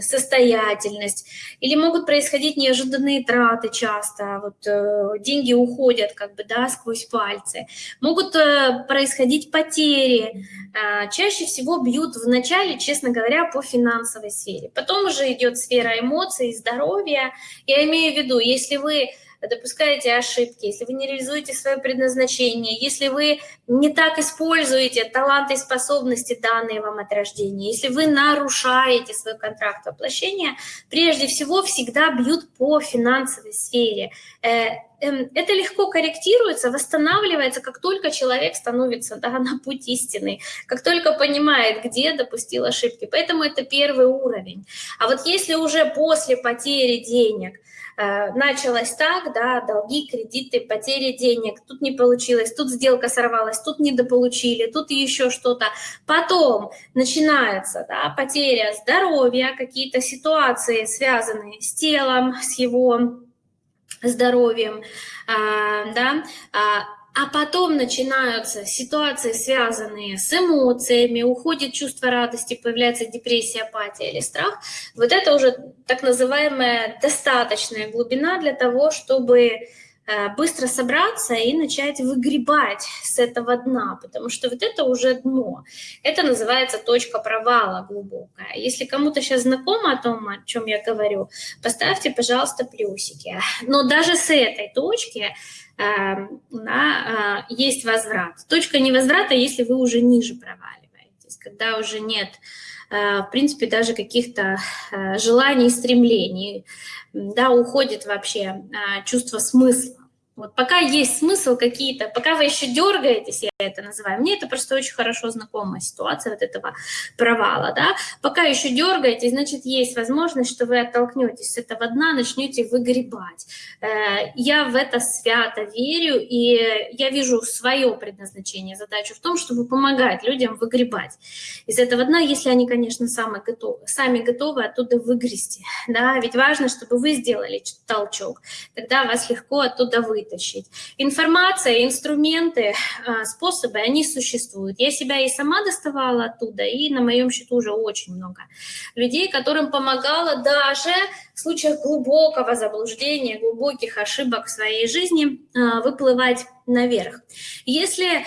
состоятельность, или могут происходить неожиданные траты часто, вот э, деньги уходят как бы, да, сквозь пальцы, могут э, происходить потери, э, чаще всего бьют в начале, честно говоря, по финансовой сфере. Потом уже идет сфера эмоций, здоровья. Я имею в виду, если вы допускаете ошибки, если вы не реализуете свое предназначение, если вы не так используете таланты и способности, данные вам от рождения, если вы нарушаете свой контракт воплощения, прежде всего всегда бьют по финансовой сфере. Эм, это легко корректируется, восстанавливается, как только человек становится да, на путь истины, как только понимает, где допустил ошибки. Поэтому это первый уровень. А вот если уже после потери денег – Э, началось так, да, долги, кредиты, потери денег, тут не получилось, тут сделка сорвалась, тут недополучили, тут еще что-то. Потом начинается да, потеря здоровья, какие-то ситуации, связанные с телом, с его здоровьем, а, да, а, а потом начинаются ситуации, связанные с эмоциями, уходит чувство радости, появляется депрессия, апатия или страх. Вот это уже так называемая достаточная глубина для того, чтобы быстро собраться и начать выгребать с этого дна, потому что вот это уже дно. Это называется точка провала глубокая. Если кому-то сейчас знакомо о том, о чем я говорю, поставьте, пожалуйста, плюсики. Но даже с этой точки Эм, да, э, есть возврат. Точка невозврата, если вы уже ниже проваливаетесь, когда уже нет, э, в принципе, даже каких-то э, желаний, стремлений, да, уходит вообще чувство смысла. Вот пока есть смысл какие-то, пока вы еще дергаетесь, я это называю, мне это просто очень хорошо знакомая ситуация вот этого провала, да, пока еще дергаетесь, значит, есть возможность, что вы оттолкнетесь с этого дна, начнете выгребать. Э, я в это свято верю, и я вижу свое предназначение, задачу в том, чтобы помогать людям выгребать из этого дна, если они, конечно, сами готовы, сами готовы оттуда выгрести, да, ведь важно, чтобы вы сделали толчок, тогда вас легко оттуда выйти вытащить. Информация, инструменты, а, способы, они существуют. Я себя и сама доставала оттуда, и на моем счету уже очень много людей, которым помогала даже в случаях глубокого заблуждения, глубоких ошибок в своей жизни а, выплывать наверх. Если э,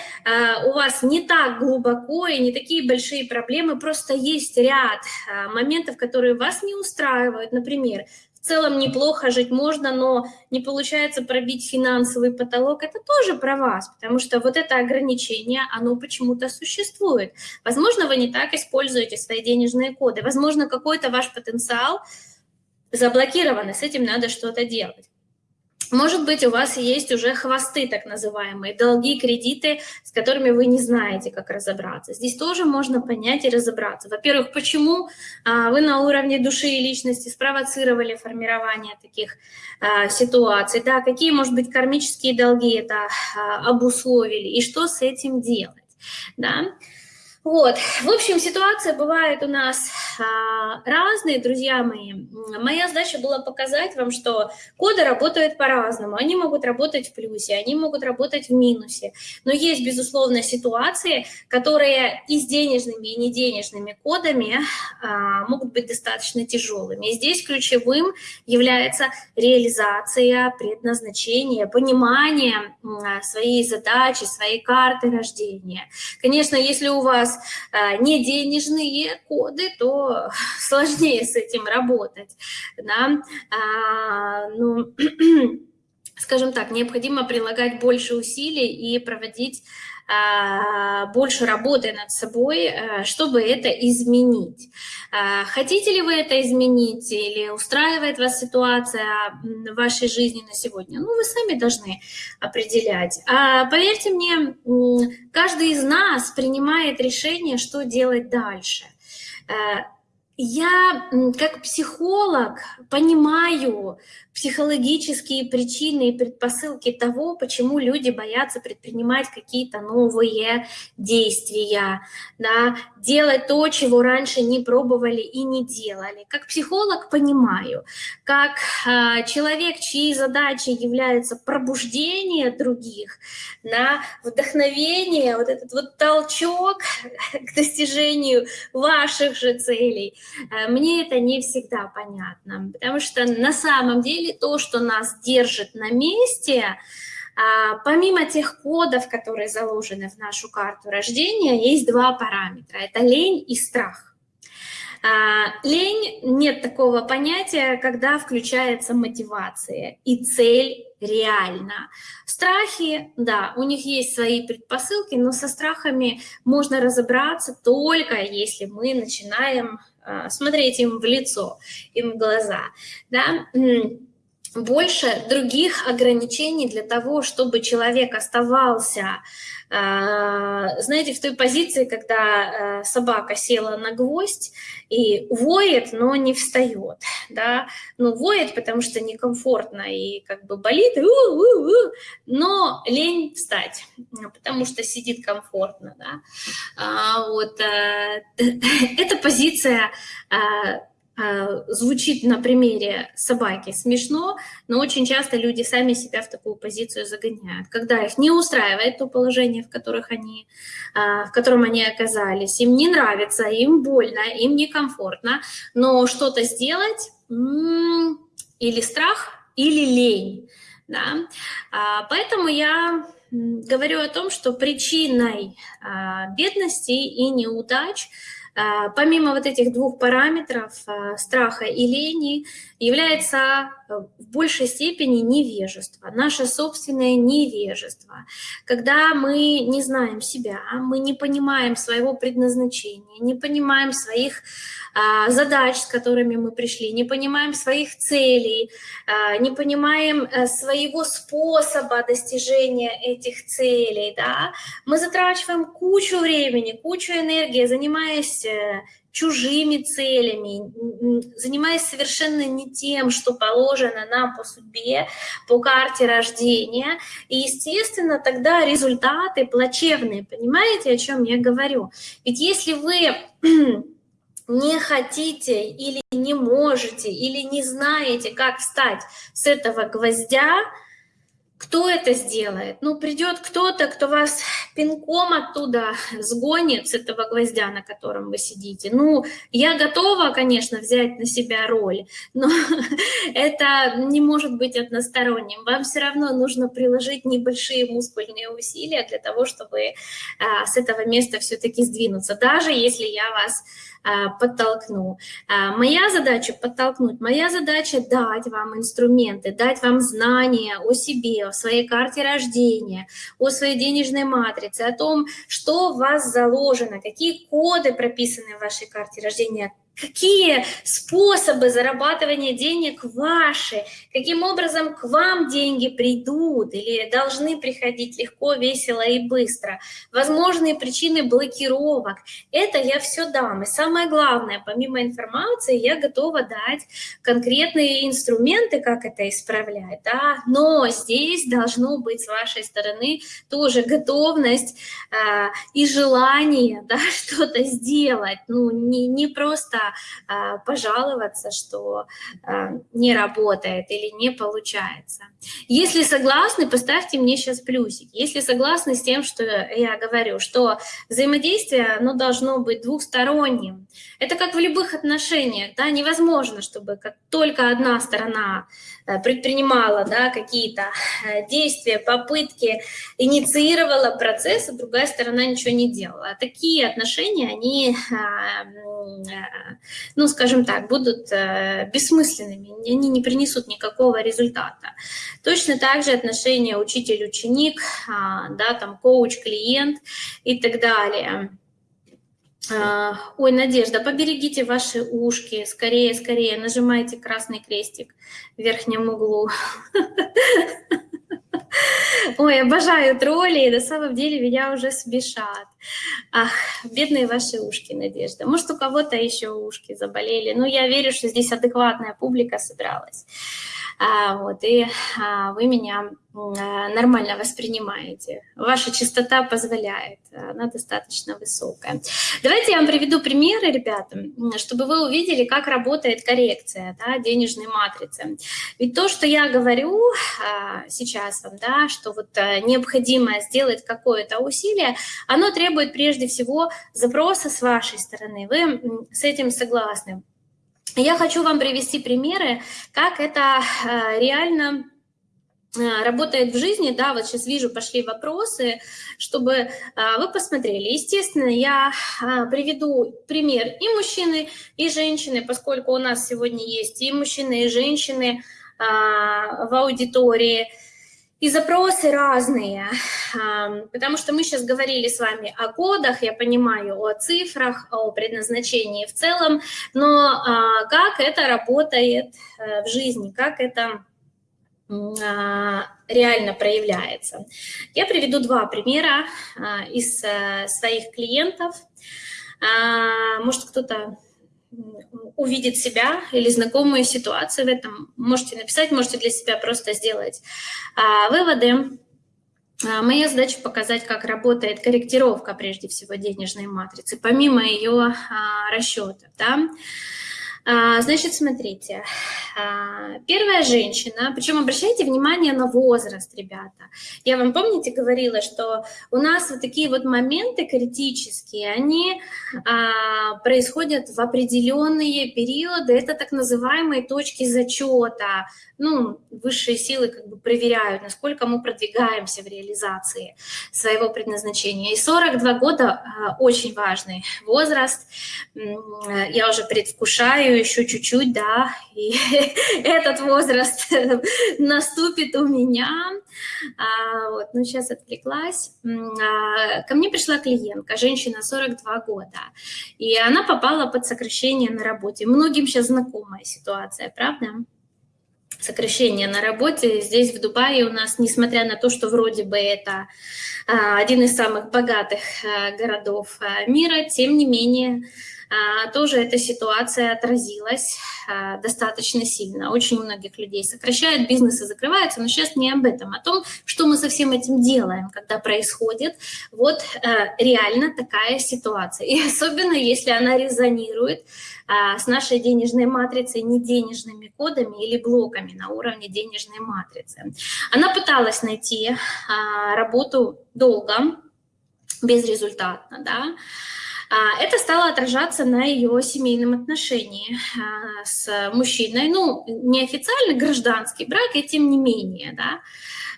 у вас не так глубоко и не такие большие проблемы, просто есть ряд э, моментов, которые вас не устраивают, например, целом неплохо жить можно, но не получается пробить финансовый потолок, это тоже про вас, потому что вот это ограничение, оно почему-то существует. Возможно, вы не так используете свои денежные коды, возможно, какой-то ваш потенциал заблокирован, и с этим надо что-то делать. Может быть, у вас есть уже хвосты, так называемые, долги, кредиты, с которыми вы не знаете, как разобраться. Здесь тоже можно понять и разобраться. Во-первых, почему а, вы на уровне души и личности спровоцировали формирование таких а, ситуаций, да, какие, может быть, кармические долги это а, обусловили, и что с этим делать, да. Вот, в общем, ситуация бывает у нас а, разные, друзья мои. Моя задача была показать вам, что коды работают по-разному. Они могут работать в плюсе, они могут работать в минусе. Но есть, безусловно, ситуации, которые и с денежными, и не денежными кодами а, могут быть достаточно тяжелыми. И здесь ключевым является реализация предназначения, понимание своей задачи, своей карты рождения. Конечно, если у вас а, не денежные коды, то сложнее с этим работать. Да? А, ну, скажем так, необходимо прилагать больше усилий и проводить больше работы над собой, а, чтобы это изменить. А, хотите ли вы это изменить или устраивает вас ситуация в вашей жизни на сегодня? Ну, вы сами должны определять. А поверьте мне, каждый из нас принимает решение, что делать дальше. Я как психолог понимаю психологические причины и предпосылки того, почему люди боятся предпринимать какие-то новые действия, да, делать то, чего раньше не пробовали и не делали. Как психолог понимаю, как э, человек, чьей задачей является пробуждение других, да, вдохновение, вот этот вот толчок к достижению ваших же целей, мне это не всегда понятно, потому что на самом деле то, что нас держит на месте, а, помимо тех кодов, которые заложены в нашу карту рождения, есть два параметра. Это лень и страх. А, лень нет такого понятия, когда включается мотивация и цель реально. Страхи, да, у них есть свои предпосылки, но со страхами можно разобраться только если мы начинаем смотреть им в лицо, им в глаза. Да? Больше других ограничений для того, чтобы человек оставался, а, знаете, в той позиции, когда а, собака села на гвоздь и воет, но не встает, да, ну, воет, потому что некомфортно и как бы болит, но лень встать, потому что сидит комфортно, да, а, вот, эта позиция звучит на примере собаки смешно, но очень часто люди сами себя в такую позицию загоняют. Когда их не устраивает то положение, в, которых они, а, в котором они оказались, им не нравится, им больно, им некомфортно, но что-то сделать или страх, или лень. Да? А, поэтому я говорю о том, что причиной бедности и неудач – а, помимо вот этих двух параметров, а, страха и лени, является э, в большей степени невежество, наше собственное невежество. Когда мы не знаем себя, мы не понимаем своего предназначения, не понимаем своих а, задач, с которыми мы пришли, не понимаем своих целей, не понимаем э, своего способа достижения этих целей, да, мы затрачиваем кучу времени, кучу энергии, занимаясь э, чужими целями, занимаясь совершенно не тем, что положено нам по судьбе, по карте рождения. И, естественно, тогда результаты плачевные. Понимаете, о чем я говорю? Ведь если вы не хотите или не можете, или не знаете, как встать с этого гвоздя, кто это сделает? Ну, придет кто-то, кто вас пинком оттуда сгонит с этого гвоздя, на котором вы сидите. Ну, я готова, конечно, взять на себя роль, но это не может быть односторонним. Вам все равно нужно приложить небольшие мускульные усилия для того, чтобы а, с этого места все-таки сдвинуться, даже если я вас подтолкну. А, моя задача подтолкнуть, моя задача дать вам инструменты, дать вам знания о себе, о своей карте рождения, о своей денежной матрице, о том, что в вас заложено, какие коды прописаны в вашей карте рождения, какие способы зарабатывания денег ваши, каким образом к вам деньги придут или должны приходить легко, весело и быстро, возможные причины блокировок. Это я все дам. И самое главное, помимо информации, я готова дать конкретные инструменты, как это исправлять. Да? Но здесь должно быть с вашей стороны тоже готовность э, и желание да, что-то сделать. Ну, не, не просто а, пожаловаться, что а, не работает или не получается. Если согласны, поставьте мне сейчас плюсик. Если согласны с тем, что я говорю, что взаимодействие оно должно быть двухсторонним. Это как в любых отношениях. Да? Невозможно, чтобы как только одна сторона предпринимала да, какие-то э, действия, попытки, инициировала процесс, а другая сторона ничего не делала. Такие отношения, они, э, ну, скажем так, будут бессмысленными, они не принесут никакого результата. Точно так же отношения учитель-ученик, а, да, там коуч-клиент и так далее. А, ой, Надежда, поберегите ваши ушки, скорее, скорее, нажимайте красный крестик в верхнем углу. Ой, обожаю тролли, на самом деле меня уже смешат. Ах, бедные ваши ушки, Надежда. Может, у кого-то еще ушки заболели. Ну, я верю, что здесь адекватная публика собралась. А, вот, и а, вы меня а, нормально воспринимаете. Ваша частота позволяет, она достаточно высокая. Давайте я вам приведу примеры, ребята, чтобы вы увидели, как работает коррекция да, денежной матрицы. Ведь то, что я говорю сейчас вам, да, что вот необходимо сделать какое-то усилие, оно требует прежде всего запроса с вашей стороны. Вы с этим согласны? Я хочу вам привести примеры, как это э, реально э, работает в жизни, да, вот сейчас вижу, пошли вопросы, чтобы э, вы посмотрели. Естественно, я приведу пример и мужчины, и женщины, поскольку у нас сегодня есть и мужчины, и женщины в аудитории, и запросы разные, потому что мы сейчас говорили с вами о кодах, я понимаю, о цифрах, о предназначении в целом, но а, как это работает э, в жизни, как это а, реально проявляется. Я приведу два примера а, из э, своих клиентов. Может, кто-то увидеть себя или знакомые ситуации в этом, можете написать, можете для себя просто сделать а, выводы. А, моя задача показать, как работает корректировка, прежде всего, денежной матрицы, помимо ее а, расчета. Да? А, значит, смотрите, а, первая женщина, причем обращайте внимание на возраст, ребята. Я вам, помните, говорила, что у нас вот такие вот моменты критические, они а, происходят в определенные периоды, это так называемые точки зачета. Ну, высшие силы как бы проверяют, насколько мы продвигаемся в реализации своего предназначения. И 42 года очень важный возраст. Я уже предвкушаю, еще чуть-чуть, да, и этот возраст наступит у меня. А, вот, ну, сейчас отвлеклась. А, ко мне пришла клиентка, женщина 42 года, и она попала под сокращение на работе. Многим сейчас знакомая ситуация, правда? сокращение на работе. Здесь, в Дубае, у нас, несмотря на то, что вроде бы это а, один из самых богатых а, городов а, мира, тем не менее тоже эта ситуация отразилась а, достаточно сильно. Очень многих людей сокращают, бизнесы закрываются, но сейчас не об этом, а о том, что мы со всем этим делаем, когда происходит вот а, реально такая ситуация. И особенно, если она резонирует с нашей денежной матрицей, не денежными кодами или блоками на уровне денежной матрицы. Она пыталась найти работу долго, безрезультатно, да, а, это стало отражаться на ее семейном отношении а, с мужчиной. Ну, неофициально гражданский брак, и тем не менее, да.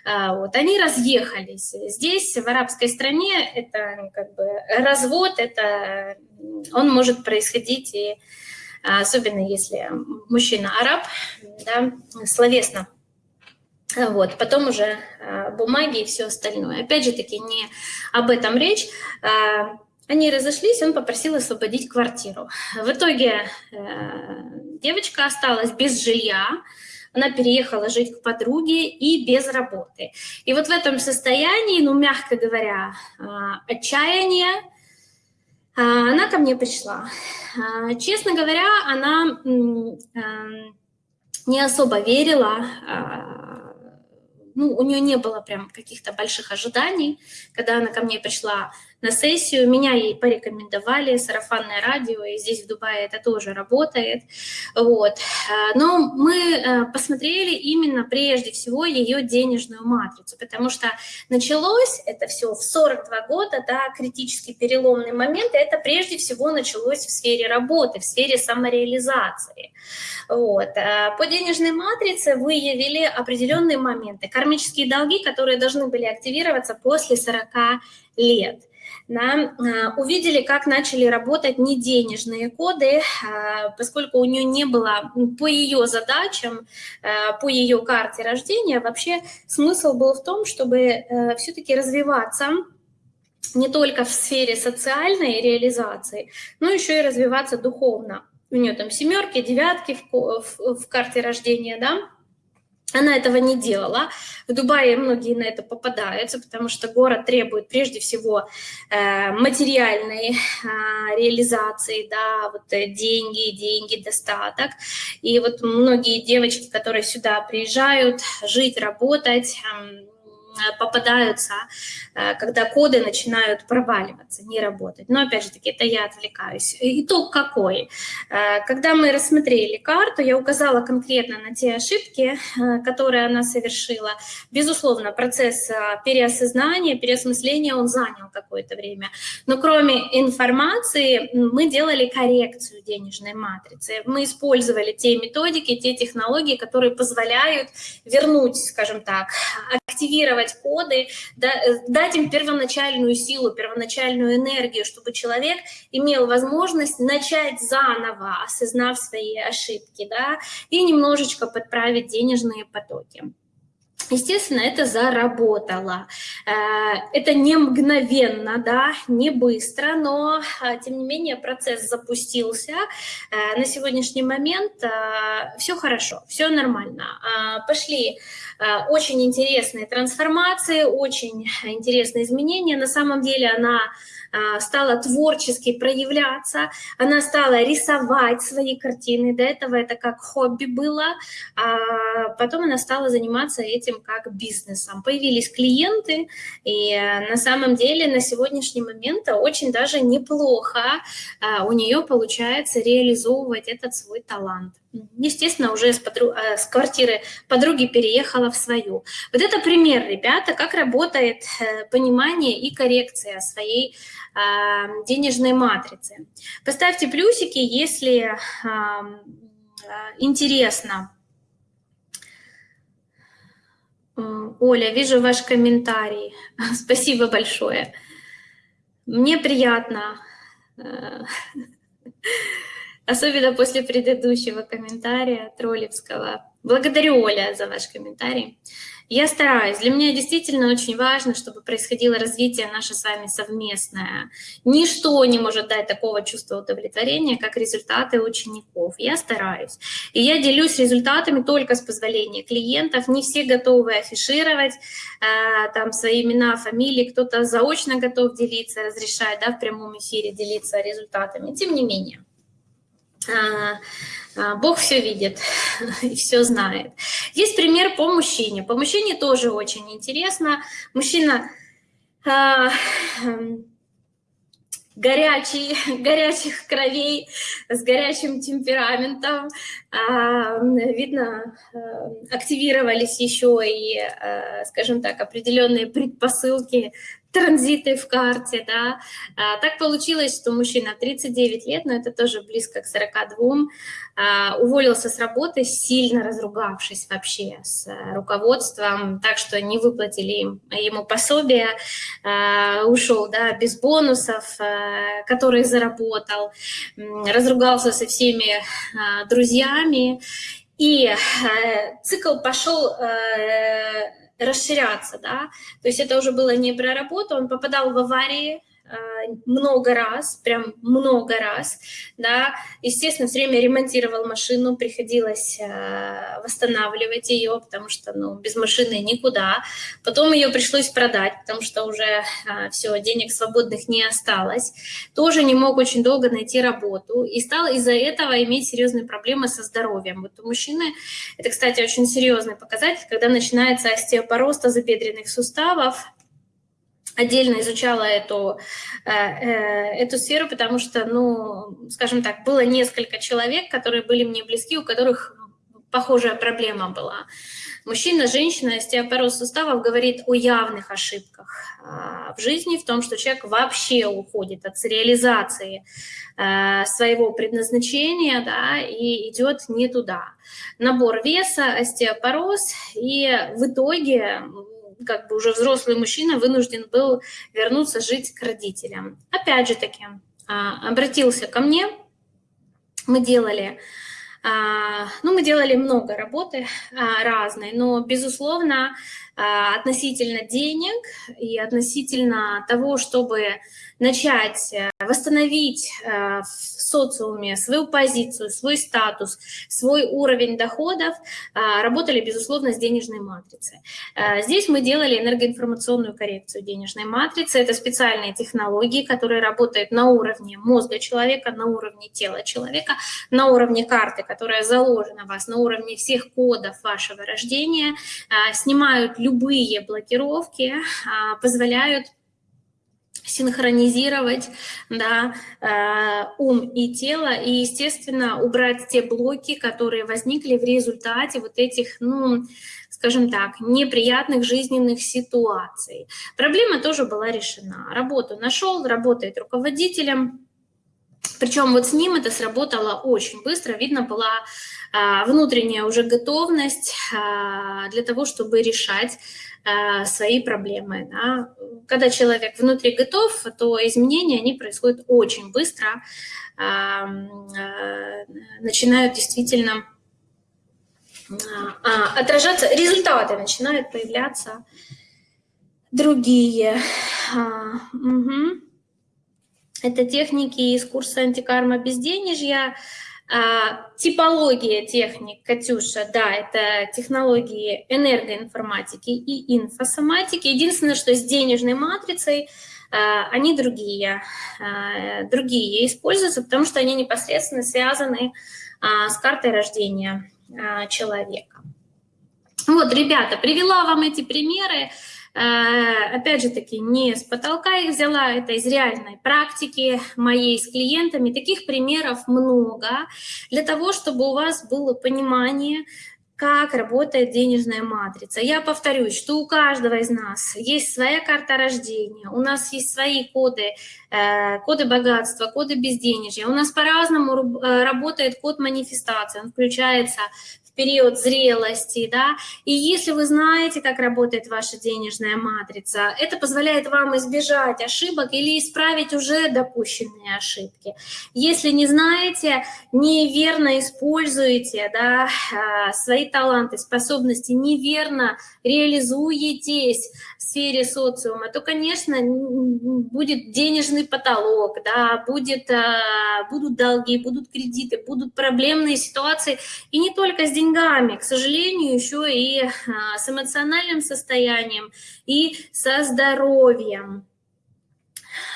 А, вот, они разъехались. Здесь, в арабской стране, это ну, как бы развод, это он может происходить и особенно если мужчина араб, да, словесно. Вот, потом уже бумаги и все остальное. Опять же таки, не об этом речь. Они разошлись, он попросил освободить квартиру. В итоге э, девочка осталась без жилья, она переехала жить к подруге и без работы. И вот в этом состоянии, ну, мягко говоря, э, отчаяния, э, она ко мне пришла. Честно говоря, она не особо верила ну, у нее не было прям каких-то больших ожиданий, когда она ко мне пришла на сессию. Меня ей порекомендовали, сарафанное радио, и здесь в Дубае это тоже работает. Вот. Э, но мы э, посмотрели именно прежде всего ее денежную матрицу, потому что началось это все в 42 года, да, критический переломный момент, это прежде всего началось в сфере работы, в сфере самореализации. Вот. Э, по денежной матрице выявили определенные моменты, кармические долги, которые должны были активироваться после 40 лет да, а, увидели, как начали работать неденежные коды, а, поскольку у нее не было по ее задачам, а, по ее карте рождения, вообще смысл был в том, чтобы э, все-таки развиваться не только в сфере социальной реализации, но еще и развиваться духовно. У нее там семерки, девятки в, в, в карте рождения, да, она этого не делала. В Дубае многие на это попадаются, потому что город требует прежде всего э, материальной э, реализации, да, вот э, деньги, деньги, достаток. И вот многие девочки, которые сюда приезжают жить, работать, попадаются, э, когда коды начинают проваливаться, не работать. Но опять же таки, это я отвлекаюсь. Итог какой? Э, когда мы рассмотрели карту, я указала конкретно на те ошибки, которые она совершила. Безусловно, процесс переосознания, переосмысления, он занял какое-то время. Но кроме информации, мы делали коррекцию денежной матрицы. Мы использовали те методики, те технологии, которые позволяют вернуть, скажем так, активировать коды, да, э, дать им первоначальную силу, первоначальную энергию, чтобы человек имел возможность начать заново, осознав свои ошибки, да, и немножечко подправить денежные потоки. Естественно, это заработало. Э, это не мгновенно, да, не быстро, но, э, тем не менее, процесс запустился. На сегодняшний момент все хорошо, все нормально. Пошли Э, очень интересные трансформации, очень интересные изменения. На самом деле она э, стала творчески проявляться, она стала рисовать свои картины. До этого это как хобби было, а потом она стала заниматься этим как бизнесом. Появились клиенты, и э, на самом деле на сегодняшний момент очень даже неплохо у нее получается реализовывать этот свой талант. Естественно, уже с, подру... Э, с квартиры подруги переехала в свою. Вот это пример, ребята, как работает э, понимание и коррекция своей э, денежной матрицы. Поставьте плюсики, если э, интересно. Оля, вижу ваш комментарий. Спасибо большое. Мне приятно. Особенно после предыдущего комментария Троллевского. Благодарю, Оля, за ваш комментарий. Я стараюсь. Для меня действительно очень важно, чтобы происходило развитие наше с вами совместное. Ничто не может дать такого чувства удовлетворения, как результаты учеников. Я стараюсь. И я делюсь результатами только с позволения клиентов. Не все готовы афишировать э, там свои имена, фамилии. Кто-то заочно готов делиться, разрешает да, в прямом эфире делиться результатами. Тем не менее. А, а, Бог все видит и все знает. Есть пример по мужчине. По мужчине тоже очень интересно. Мужчина а, эм, горячий, горячих кровей, с горячим темпераментом. Видно, активировались еще и, скажем так, определенные предпосылки транзиты в карте, да. А, так получилось, что мужчина 39 лет, но это тоже близко к 42, а, уволился с работы, сильно разругавшись вообще с руководством, так что не выплатили ему пособие, а, ушел, да, без бонусов, а, которые заработал, разругался со всеми а, друзьями, и э, цикл пошел э, расширяться, да, то есть это уже было не про работу, он попадал в аварии, много раз, прям много раз, да, естественно, все время ремонтировал машину, приходилось восстанавливать ее, потому что, ну, без машины никуда, потом ее пришлось продать, потому что уже все, денег свободных не осталось, тоже не мог очень долго найти работу, и стал из-за этого иметь серьезные проблемы со здоровьем. Вот у мужчины, это, кстати, очень серьезный показатель, когда начинается остеопороз тазобедренных суставов, отдельно изучала эту, э, э, эту сферу, потому что, ну, скажем так, было несколько человек, которые были мне близки, у которых похожая проблема была. Мужчина, женщина, остеопороз суставов говорит о явных ошибках а, в жизни, в том, что человек вообще уходит от реализации э, своего предназначения да, и идет не туда. Набор веса, остеопороз, и в итоге как бы уже взрослый мужчина вынужден был вернуться жить к родителям. Опять же таки, а, обратился ко мне, мы делали, а, ну, мы делали много работы а, разной, но, безусловно, относительно денег и относительно того, чтобы начать э, восстановить э, в социуме свою позицию, свой статус, свой уровень доходов, э, работали, безусловно, с денежной матрицей. Здесь мы делали энергоинформационную коррекцию денежной матрицы. Это специальные технологии, которые работают на уровне мозга человека, на уровне тела человека, на уровне карты, которая заложена в вас, на уровне всех кодов вашего рождения, снимают любые блокировки, позволяют синхронизировать да, э, ум и тело, и, естественно, убрать те блоки, которые возникли в результате вот этих, ну, скажем так, неприятных жизненных ситуаций. Проблема тоже была решена. Работу нашел, работает руководителем, причем вот с ним это сработало очень быстро, видно была а, внутренняя уже готовность а, для того, чтобы решать свои проблемы. Да. Когда человек внутри готов, то изменения, они происходят очень быстро, начинают действительно отражаться, результаты начинают появляться другие. Угу. Это техники из курса антикарма безденежья. А, типология техник, Катюша, да, это технологии энергоинформатики и инфосоматики. Единственное, что с денежной матрицей а, они другие, а, другие используются, потому что они непосредственно связаны с картой рождения человека. Вот, ребята, привела вам эти примеры. Э, опять же таки, не с потолка их взяла, это из реальной практики моей с клиентами. Таких примеров много для того, чтобы у вас было понимание, как работает денежная матрица. Я повторюсь, что у каждого из нас есть своя карта рождения, у нас есть свои коды, э, коды богатства, коды безденежья. У нас по-разному э, работает код манифестации, он включается период зрелости, да, и если вы знаете, как работает ваша денежная матрица, это позволяет вам избежать ошибок или исправить уже допущенные ошибки. Если не знаете, неверно используете, да, а, свои таланты, способности, неверно реализуетесь в сфере социума, то, конечно, будет денежный потолок, да, будет, а, будут долги, будут кредиты, будут проблемные ситуации, и не только с деньгами, к сожалению, еще и а, с эмоциональным состоянием и со здоровьем.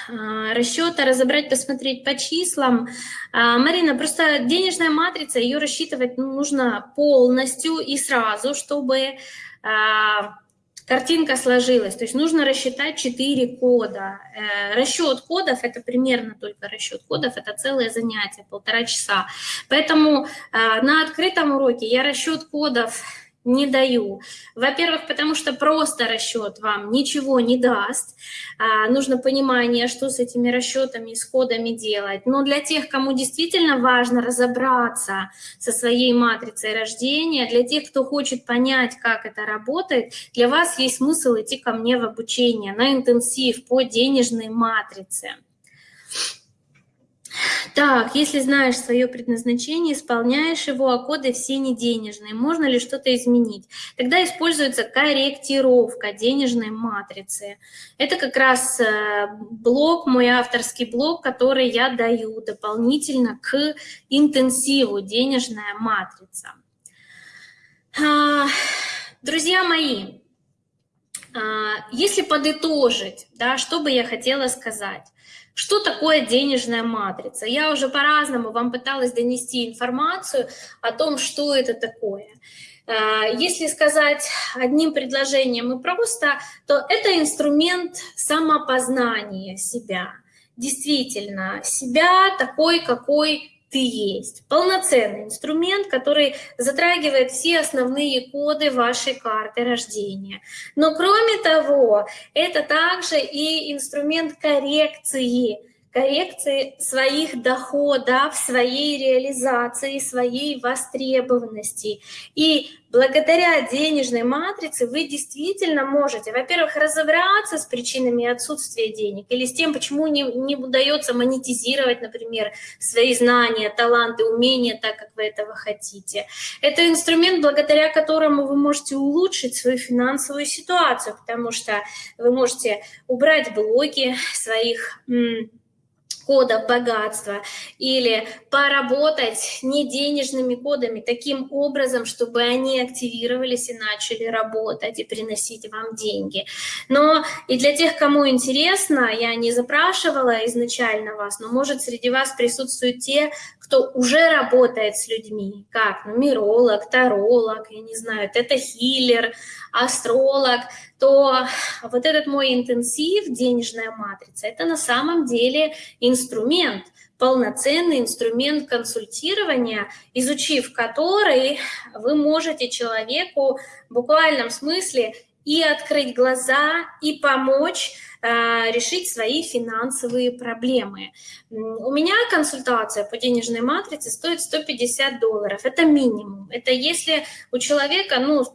А, расчета разобрать, посмотреть по числам. Марина, просто денежная матрица, ее рассчитывать нужно полностью и сразу, чтобы картинка сложилась. То есть нужно рассчитать 4 кода. Э, расчет кодов – это примерно только расчет кодов, это целое занятие, полтора часа. Поэтому э, на открытом уроке я расчет кодов не даю. Во-первых, потому что просто расчет вам ничего не даст. А, нужно понимание, что с этими расчетами, с кодами делать. Но для тех, кому действительно важно разобраться со своей матрицей рождения, для тех, кто хочет понять, как это работает, для вас есть смысл идти ко мне в обучение на интенсив по денежной матрице. Так, если знаешь свое предназначение, исполняешь его, а коды все не денежные, можно ли что-то изменить? Тогда используется корректировка денежной матрицы. Это как раз э, блок, мой авторский блок, который я даю дополнительно к интенсиву «Денежная матрица». А, друзья мои, а, если подытожить, да, что бы я хотела сказать? Что такое денежная матрица? Я уже по-разному вам пыталась донести информацию о том, что это такое. А, если сказать одним предложением и просто, то это инструмент самопознания себя. Действительно, себя такой, какой ты есть. Полноценный инструмент, который затрагивает все основные коды вашей карты рождения. Но кроме того, это также и инструмент коррекции, коррекции своих доходов, своей реализации, своей востребованности. И благодаря денежной матрице вы действительно можете, во-первых, разобраться с причинами отсутствия денег или с тем, почему не, не удается монетизировать, например, свои знания, таланты, умения так, как вы этого хотите. Это инструмент, благодаря которому вы можете улучшить свою финансовую ситуацию, потому что вы можете убрать блоки своих кодов богатства или поработать не денежными кодами таким образом, чтобы они активировались и начали работать и приносить вам деньги. Но и для тех, кому интересно, я не запрашивала изначально вас, но может среди вас присутствуют те, кто уже работает с людьми, как? Нумеролог, таролог, я не знаю, это хиллер, астролог, то вот этот мой интенсив, денежная матрица, это на самом деле инструмент, полноценный инструмент консультирования, изучив который, вы можете человеку в буквальном смысле и открыть глаза, и помочь решить свои финансовые проблемы. У меня консультация по денежной матрице стоит 150 долларов. Это минимум. Это если у человека, ну,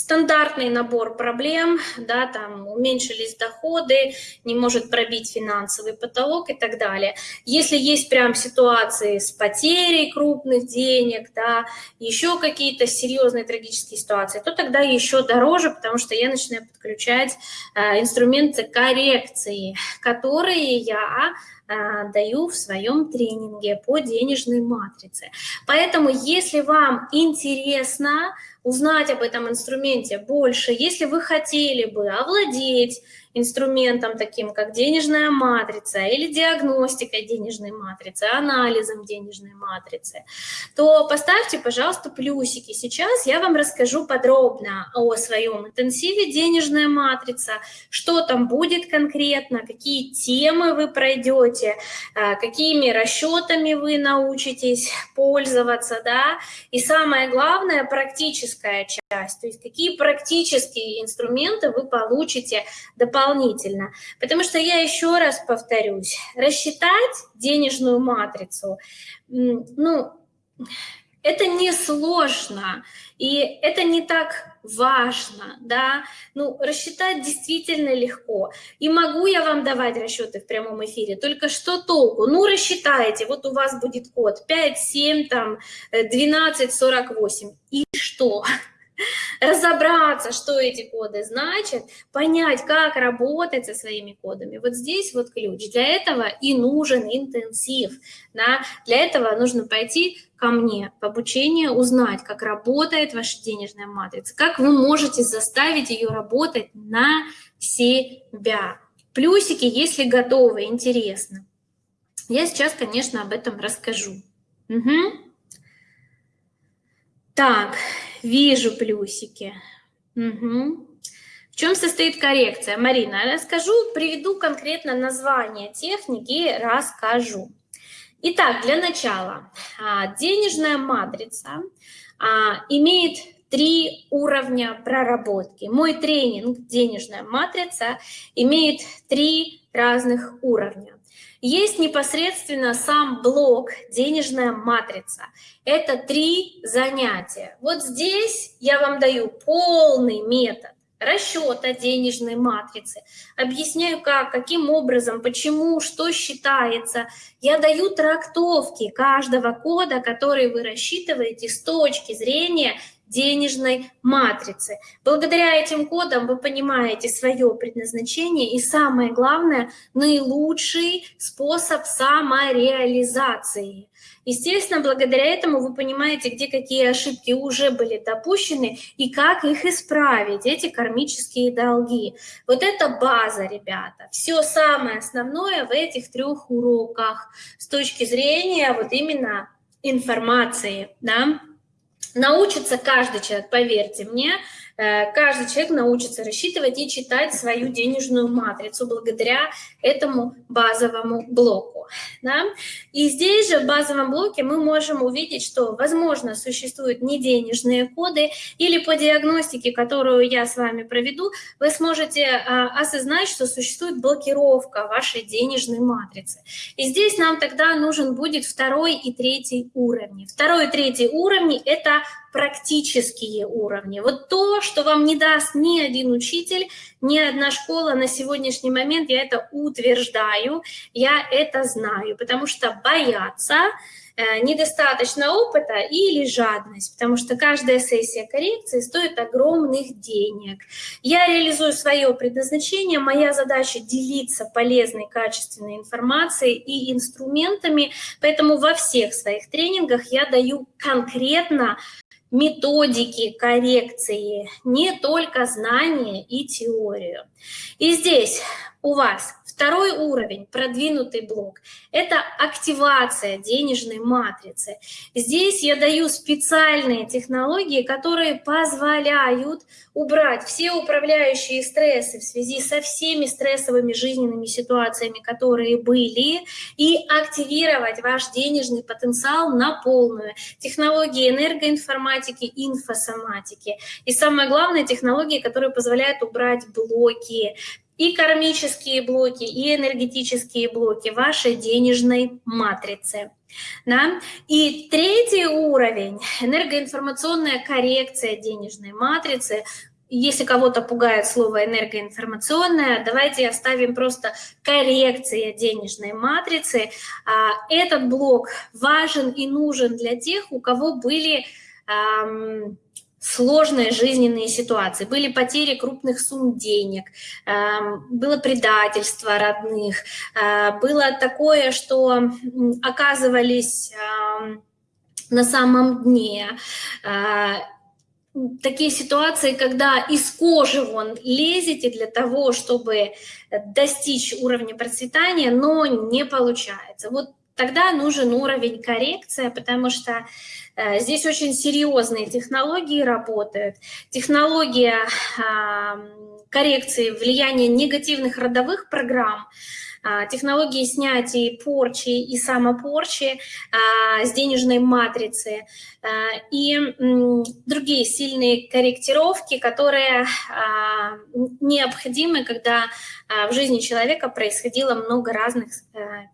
стандартный набор проблем, да, там уменьшились доходы, не может пробить финансовый потолок и так далее. Если есть прям ситуации с потерей крупных денег, да, еще какие-то серьезные трагические ситуации, то тогда еще дороже, потому что я начинаю подключать э, инструменты коррекции, которые я даю в своем тренинге по денежной матрице. Поэтому, если вам интересно, узнать об этом инструменте больше, если вы хотели бы овладеть инструментом таким, как денежная матрица или диагностика денежной матрицы, анализом денежной матрицы, то поставьте, пожалуйста, плюсики. Сейчас я вам расскажу подробно о своем интенсиве денежная матрица, что там будет конкретно, какие темы вы пройдете, а, какими расчетами вы научитесь пользоваться, да, и самое главное, практическая часть, то есть какие практические инструменты вы получите дополнительно дополнительно. Потому что я еще раз повторюсь, рассчитать денежную матрицу, ну, это несложно, и это не так важно, да, ну, рассчитать действительно легко. И могу я вам давать расчеты в прямом эфире, только что толку? Ну, рассчитайте, вот у вас будет код 5, 7, там, 12, 48, и что? Разобраться, что эти коды значат, понять, как работать со своими кодами. Вот здесь вот ключ. Для этого и нужен интенсив. Да? Для этого нужно пойти ко мне в обучение, узнать, как работает ваша денежная матрица, как вы можете заставить ее работать на себя. Плюсики, если готовы, интересно. Я сейчас, конечно, об этом расскажу. Угу. Так, вижу плюсики. Угу. В чем состоит коррекция? Марина, расскажу, приведу конкретно название техники, расскажу. Итак, для начала, а, денежная матрица а, имеет три уровня проработки. Мой тренинг «Денежная матрица» имеет три разных уровня. Есть непосредственно сам блок «Денежная матрица». Это три занятия. Вот здесь я вам даю полный метод расчета денежной матрицы, объясняю как, каким образом, почему, что считается. Я даю трактовки каждого кода, который вы рассчитываете с точки зрения денежной матрицы. Благодаря этим кодам вы понимаете свое предназначение и, самое главное, наилучший способ самореализации. Естественно, благодаря этому вы понимаете, где какие ошибки уже были допущены и как их исправить, эти кармические долги. Вот это база, ребята. Все самое основное в этих трех уроках с точки зрения вот именно информации, да, Научится каждый человек, поверьте мне, э, каждый человек научится рассчитывать и читать свою денежную матрицу благодаря этому базовому блоку. Да? И здесь же в базовом блоке мы можем увидеть, что, возможно, существуют неденежные коды, или по диагностике, которую я с вами проведу, вы сможете а, осознать, что существует блокировка вашей денежной матрицы. И здесь нам тогда нужен будет второй и третий уровни. Второй и третий уровни – это практические уровни. Вот то, что вам не даст ни один учитель, ни одна школа на сегодняшний момент, я это утверждаю, я это знаю, потому что бояться Э, недостаточно опыта или жадность, потому что каждая сессия коррекции стоит огромных денег. Я реализую свое предназначение, моя задача делиться полезной, качественной информацией и инструментами, поэтому во всех своих тренингах я даю конкретно методики коррекции, не только знания и теорию. И здесь у вас Второй уровень, продвинутый блок, это активация денежной матрицы. Здесь я даю специальные технологии, которые позволяют убрать все управляющие стрессы в связи со всеми стрессовыми жизненными ситуациями, которые были, и активировать ваш денежный потенциал на полную. Технологии энергоинформатики, инфосоматики. И самое главное, технологии, которые позволяют убрать блоки, и кармические блоки, и энергетические блоки вашей денежной матрицы. Да? И третий уровень – энергоинформационная коррекция денежной матрицы. Если кого-то пугает слово энергоинформационная, давайте оставим просто коррекция денежной матрицы. А, этот блок важен и нужен для тех, у кого были сложные жизненные ситуации, были потери крупных сумм денег, эм, было предательство родных, э, было такое, что оказывались эм, на самом дне, э, такие ситуации, когда из кожи вон лезете для того, чтобы достичь уровня процветания, но не получается. Вот тогда нужен уровень коррекции, потому что Э, здесь очень серьезные технологии работают. Технология коррекции влияния негативных родовых программ – технологии снятия порчи и самопорчи а, с денежной матрицы а, и другие сильные корректировки, которые необходимы, когда в жизни человека происходило много разных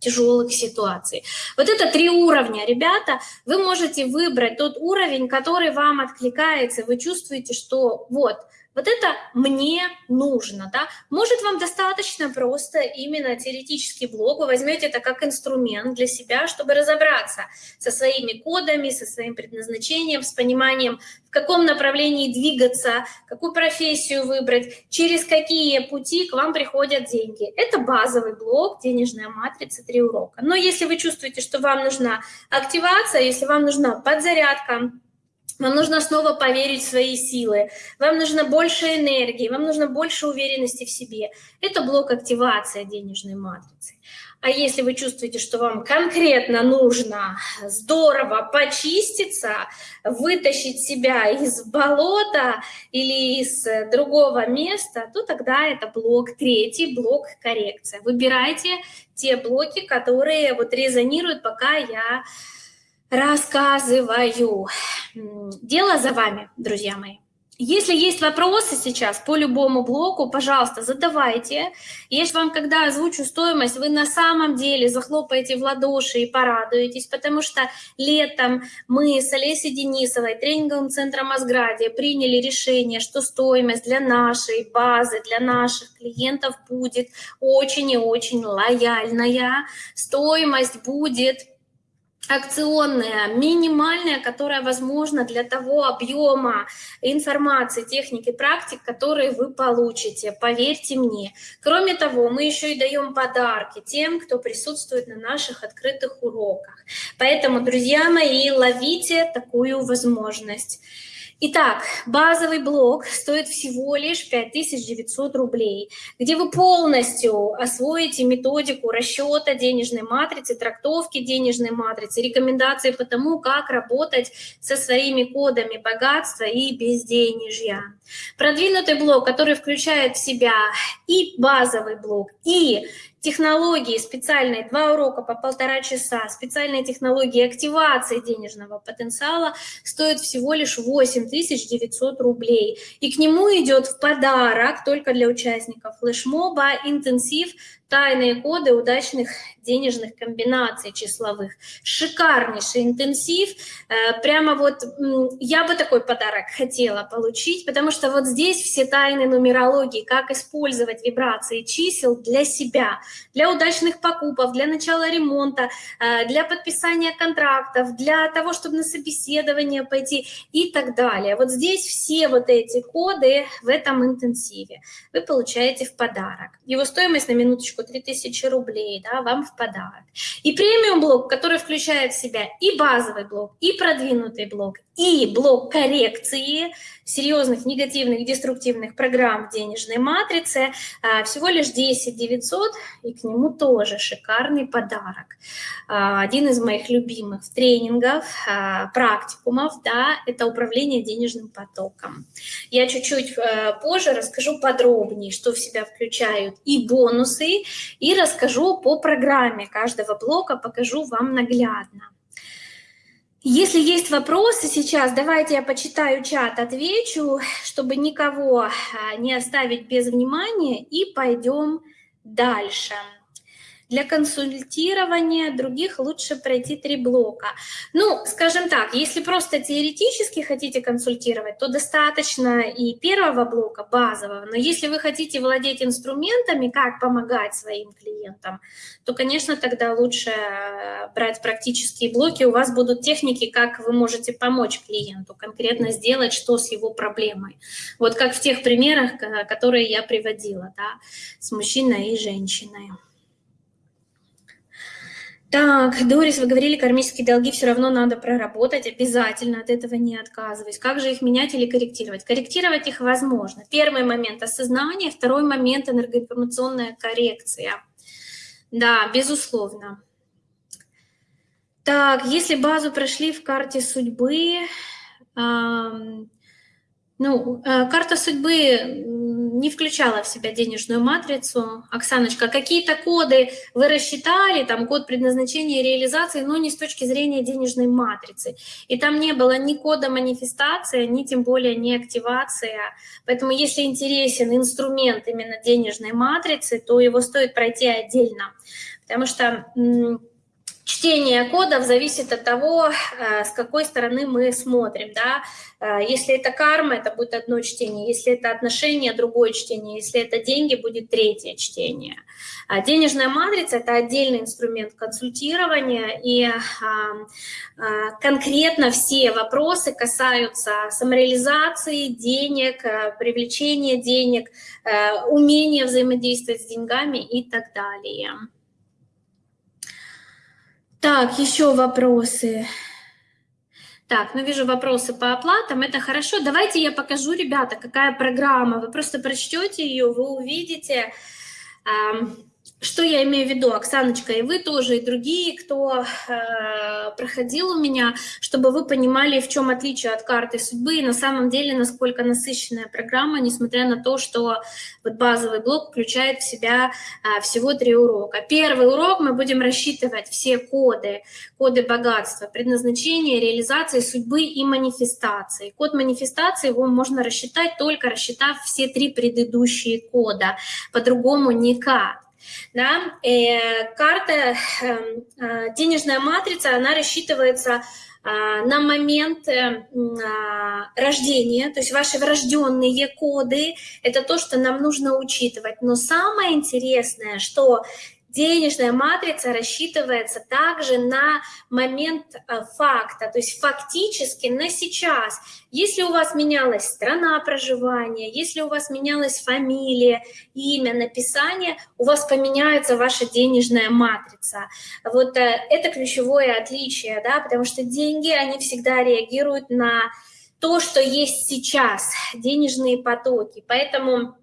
тяжелых ситуаций. Вот это три уровня, ребята. Вы можете выбрать тот уровень, который вам откликается. Вы чувствуете, что вот – вот это мне нужно, да. Может, вам достаточно просто именно теоретический блок, вы возьмете это как инструмент для себя, чтобы разобраться со своими кодами, со своим предназначением, с пониманием, в каком направлении двигаться, какую профессию выбрать, через какие пути к вам приходят деньги. Это базовый блок, денежная матрица, три урока. Но если вы чувствуете, что вам нужна активация, если вам нужна подзарядка, вам нужно снова поверить в свои силы, вам нужно больше энергии, вам нужно больше уверенности в себе. Это блок активации денежной матрицы. А если вы чувствуете, что вам конкретно нужно здорово почиститься, вытащить себя из болота или из другого места, то тогда это блок третий, блок коррекция. Выбирайте те блоки, которые вот резонируют, пока я рассказываю. Дело за вами, друзья мои. Если есть вопросы сейчас по любому блоку, пожалуйста, задавайте. Если вам, когда озвучу стоимость, вы на самом деле захлопаете в ладоши и порадуетесь, потому что летом мы с Олесей Денисовой, тренинговым центром Асградия, приняли решение, что стоимость для нашей базы, для наших клиентов будет очень и очень лояльная. Стоимость будет акционная, минимальная, которая возможна для того объема информации, техники, практик, которые вы получите, поверьте мне. Кроме того, мы еще и даем подарки тем, кто присутствует на наших открытых уроках. Поэтому, друзья мои, ловите такую возможность. Итак, базовый блок стоит всего лишь 5900 рублей, где вы полностью освоите методику расчета денежной матрицы, трактовки денежной матрицы, рекомендации по тому, как работать со своими кодами богатства и безденежья. Продвинутый блок, который включает в себя и базовый блок, и технологии специальные, два урока по полтора часа, специальные технологии активации денежного потенциала стоят всего лишь 8900 рублей. И к нему идет в подарок только для участников флешмоба интенсив тайные коды удачных денежных комбинаций числовых. Шикарнейший интенсив. Э, прямо вот я бы такой подарок хотела получить, потому что вот здесь все тайны нумерологии, как использовать вибрации чисел для себя, для удачных покупок, для начала ремонта, э, для подписания контрактов, для того, чтобы на собеседование пойти и так далее. Вот здесь все вот эти коды в этом интенсиве вы получаете в подарок. Его стоимость на минуточку 3000 рублей да, вам в подарок. И премиум блок, который включает в себя и базовый блок, и продвинутый блок, и блок коррекции серьезных негативных деструктивных программ в денежной матрице а, всего лишь 10 900 и к нему тоже шикарный подарок а, один из моих любимых тренингов а, практикумов да это управление денежным потоком я чуть-чуть э, позже расскажу подробнее что в себя включают и бонусы и расскажу по программе каждого блока покажу вам наглядно если есть вопросы сейчас, давайте я почитаю чат, отвечу, чтобы никого а, не оставить без внимания, и пойдем дальше. Для консультирования других лучше пройти три блока. Ну, скажем так, если просто теоретически хотите консультировать, то достаточно и первого блока, базового. Но если вы хотите владеть инструментами, как помогать своим клиентам, то, конечно, тогда лучше э, брать практические блоки. У вас будут техники, как вы можете помочь клиенту, конкретно сделать, что с его проблемой. Вот как в тех примерах, которые я приводила, да, с мужчиной и женщиной. Так, Дорис, вы говорили, кармические долги все равно надо проработать, обязательно от этого не отказываюсь. Как же их менять или корректировать? Корректировать их возможно. Первый момент – осознание, второй момент – энергоинформационная коррекция. Да, безусловно. Так, если базу прошли в карте судьбы, ну, э, карта судьбы не включала в себя денежную матрицу. Оксаночка, какие-то коды вы рассчитали, там код предназначения реализации, но не с точки зрения денежной матрицы. И там не было ни кода манифестация, ни тем более не активация. Поэтому если интересен инструмент именно денежной матрицы, то его стоит пройти отдельно. Потому что Чтение кодов зависит от того, э, с какой стороны мы смотрим. Да? Э, если это карма, это будет одно чтение. Если это отношения, другое чтение. Если это деньги, будет третье чтение. А денежная матрица – это отдельный инструмент консультирования, и а, конкретно все вопросы касаются самореализации денег, привлечения денег, умения взаимодействовать с деньгами и так далее. Так, еще вопросы. Так, ну вижу вопросы по оплатам, это хорошо. Давайте я покажу, ребята, какая программа. Вы просто прочтете ее, вы увидите. Что я имею в виду, Оксаночка, и вы тоже, и другие, кто э, проходил у меня, чтобы вы понимали, в чем отличие от карты судьбы, и на самом деле, насколько насыщенная программа, несмотря на то, что вот базовый блок включает в себя э, всего три урока. Первый урок мы будем рассчитывать все коды, коды богатства, предназначения, реализации судьбы и манифестации. Код манифестации его можно рассчитать, только рассчитав все три предыдущие кода, по-другому никак. Да? Э, карта, эм, э, денежная матрица, она рассчитывается э, на момент э, рождения, то есть ваши врожденные коды, это то, что нам нужно учитывать. Но самое интересное, что денежная матрица рассчитывается также на момент э, факта, то есть фактически на сейчас. Если у вас менялась страна проживания, если у вас менялась фамилия, имя, написание, у вас поменяется ваша денежная матрица. Вот э, это ключевое отличие, да, потому что деньги, они всегда реагируют на то, что есть сейчас, денежные потоки. Поэтому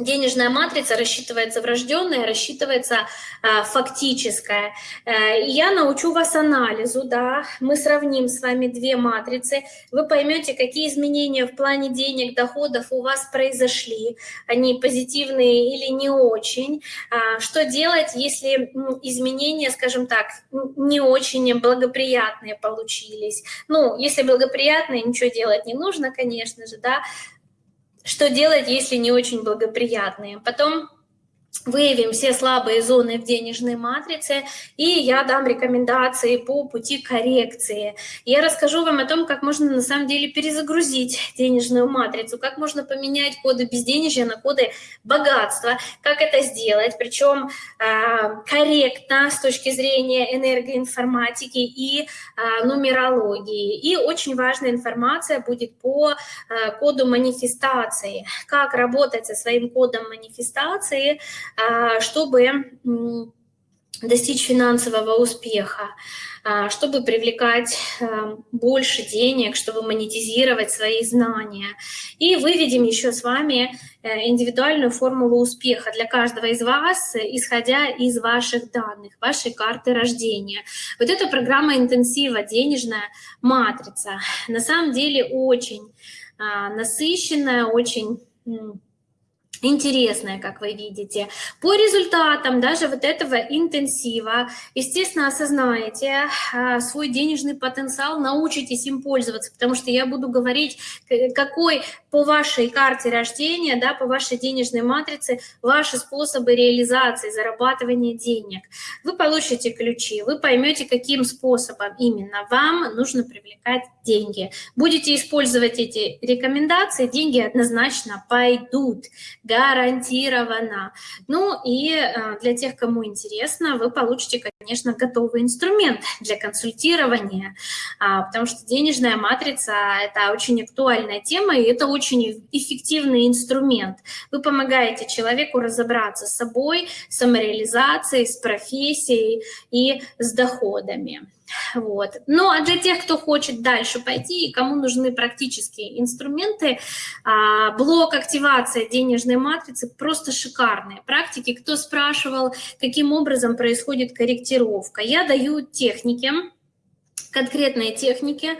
денежная матрица рассчитывается врожденная, рассчитывается а, фактическая. А, я научу вас анализу, да, мы сравним с вами две матрицы, вы поймете, какие изменения в плане денег, доходов у вас произошли, они позитивные или не очень, а, что делать, если изменения, скажем так, не очень благоприятные получились. Ну, если благоприятные, ничего делать не нужно, конечно же, да, что делать, если не очень благоприятные. Потом выявим все слабые зоны в денежной матрице, и я дам рекомендации по пути коррекции. Я расскажу вам о том, как можно на самом деле перезагрузить денежную матрицу, как можно поменять коды безденежья на коды богатства, как это сделать, причем э, корректно с точки зрения энергоинформатики и э, нумерологии. И очень важная информация будет по э, коду манифестации, как работать со своим кодом манифестации, чтобы достичь финансового успеха, а, чтобы привлекать а, больше денег, чтобы монетизировать свои знания. И выведем еще с вами э, индивидуальную формулу успеха для каждого из вас, исходя из ваших данных, вашей карты рождения. Вот эта программа интенсива, денежная матрица, на самом деле очень насыщенная, очень интересное, как вы видите. По результатам даже вот этого интенсива, естественно, осознаете а, свой денежный потенциал, научитесь им пользоваться, потому что я буду говорить, какой по вашей карте рождения, да, по вашей денежной матрице, ваши способы реализации, зарабатывания денег. Вы получите ключи, вы поймете, каким способом именно вам нужно привлекать деньги. Будете использовать эти рекомендации, деньги однозначно пойдут гарантированно. Ну и э, для тех, кому интересно, вы получите, конечно, готовый инструмент для консультирования, а, потому что денежная матрица – это очень актуальная тема, и это очень эффективный инструмент. Вы помогаете человеку разобраться с собой, самореализацией, с профессией и с доходами. Вот. Ну, а для тех, кто хочет дальше пойти и кому нужны практические инструменты, а, блок активация денежной матрицы просто шикарные практики. Кто спрашивал, каким образом происходит корректировка, я даю техники, конкретные техники,